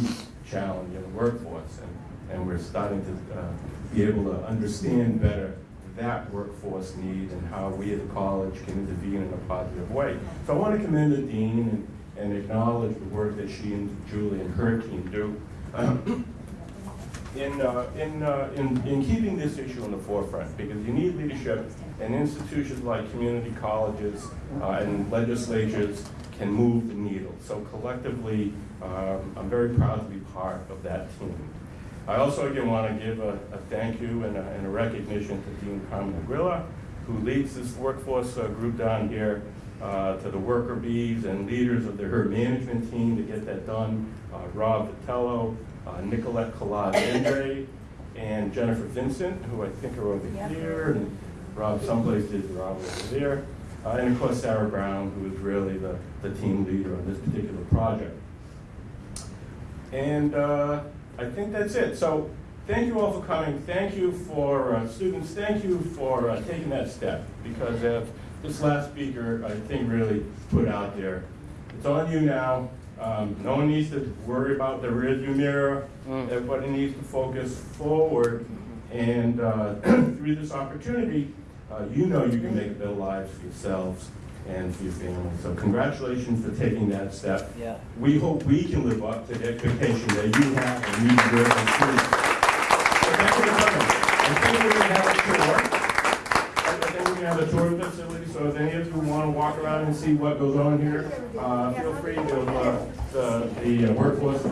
challenge in the workforce, and, and we're starting to uh, be able to understand better that workforce need and how we at the college can intervene in a positive way. So I want to commend the dean and, and acknowledge the work that she and Julie and her team do. In, uh, in, uh, in, in keeping this issue in the forefront, because you need leadership, and institutions like community colleges uh, and legislatures can move the needle. So collectively, um, I'm very proud to be part of that team. I also again want to give a, a thank you and a, and a recognition to Dean Carmen Agrilla, who leads this workforce uh, group down here, uh, to the worker bees and leaders of the, herd management team to get that done, uh, Rob Vitello, uh, Nicolette Collage Andre, and Jennifer Vincent, who I think are over here, and Rob someplace is Rob over there, uh, and of course Sarah Brown, who is really the, the team leader on this particular project. And uh, I think that's it. So thank you all for coming. Thank you for uh, students. Thank you for uh, taking that step because as this last speaker, I think, really put out there, it's on you now. Um, no one needs to worry about the rearview mirror. Everybody needs to focus forward. And uh, through this opportunity, uh, you know you can make better lives for yourselves and for your family. So congratulations for taking that step. Yeah. We hope we can live up to the expectation that you have and you deserve students. So thank you for coming. I think we're gonna have a tour. I think we're gonna have a tour of the facility, so if any of you wanna walk around and see what goes on here, uh, feel free to, uh, the, the workforce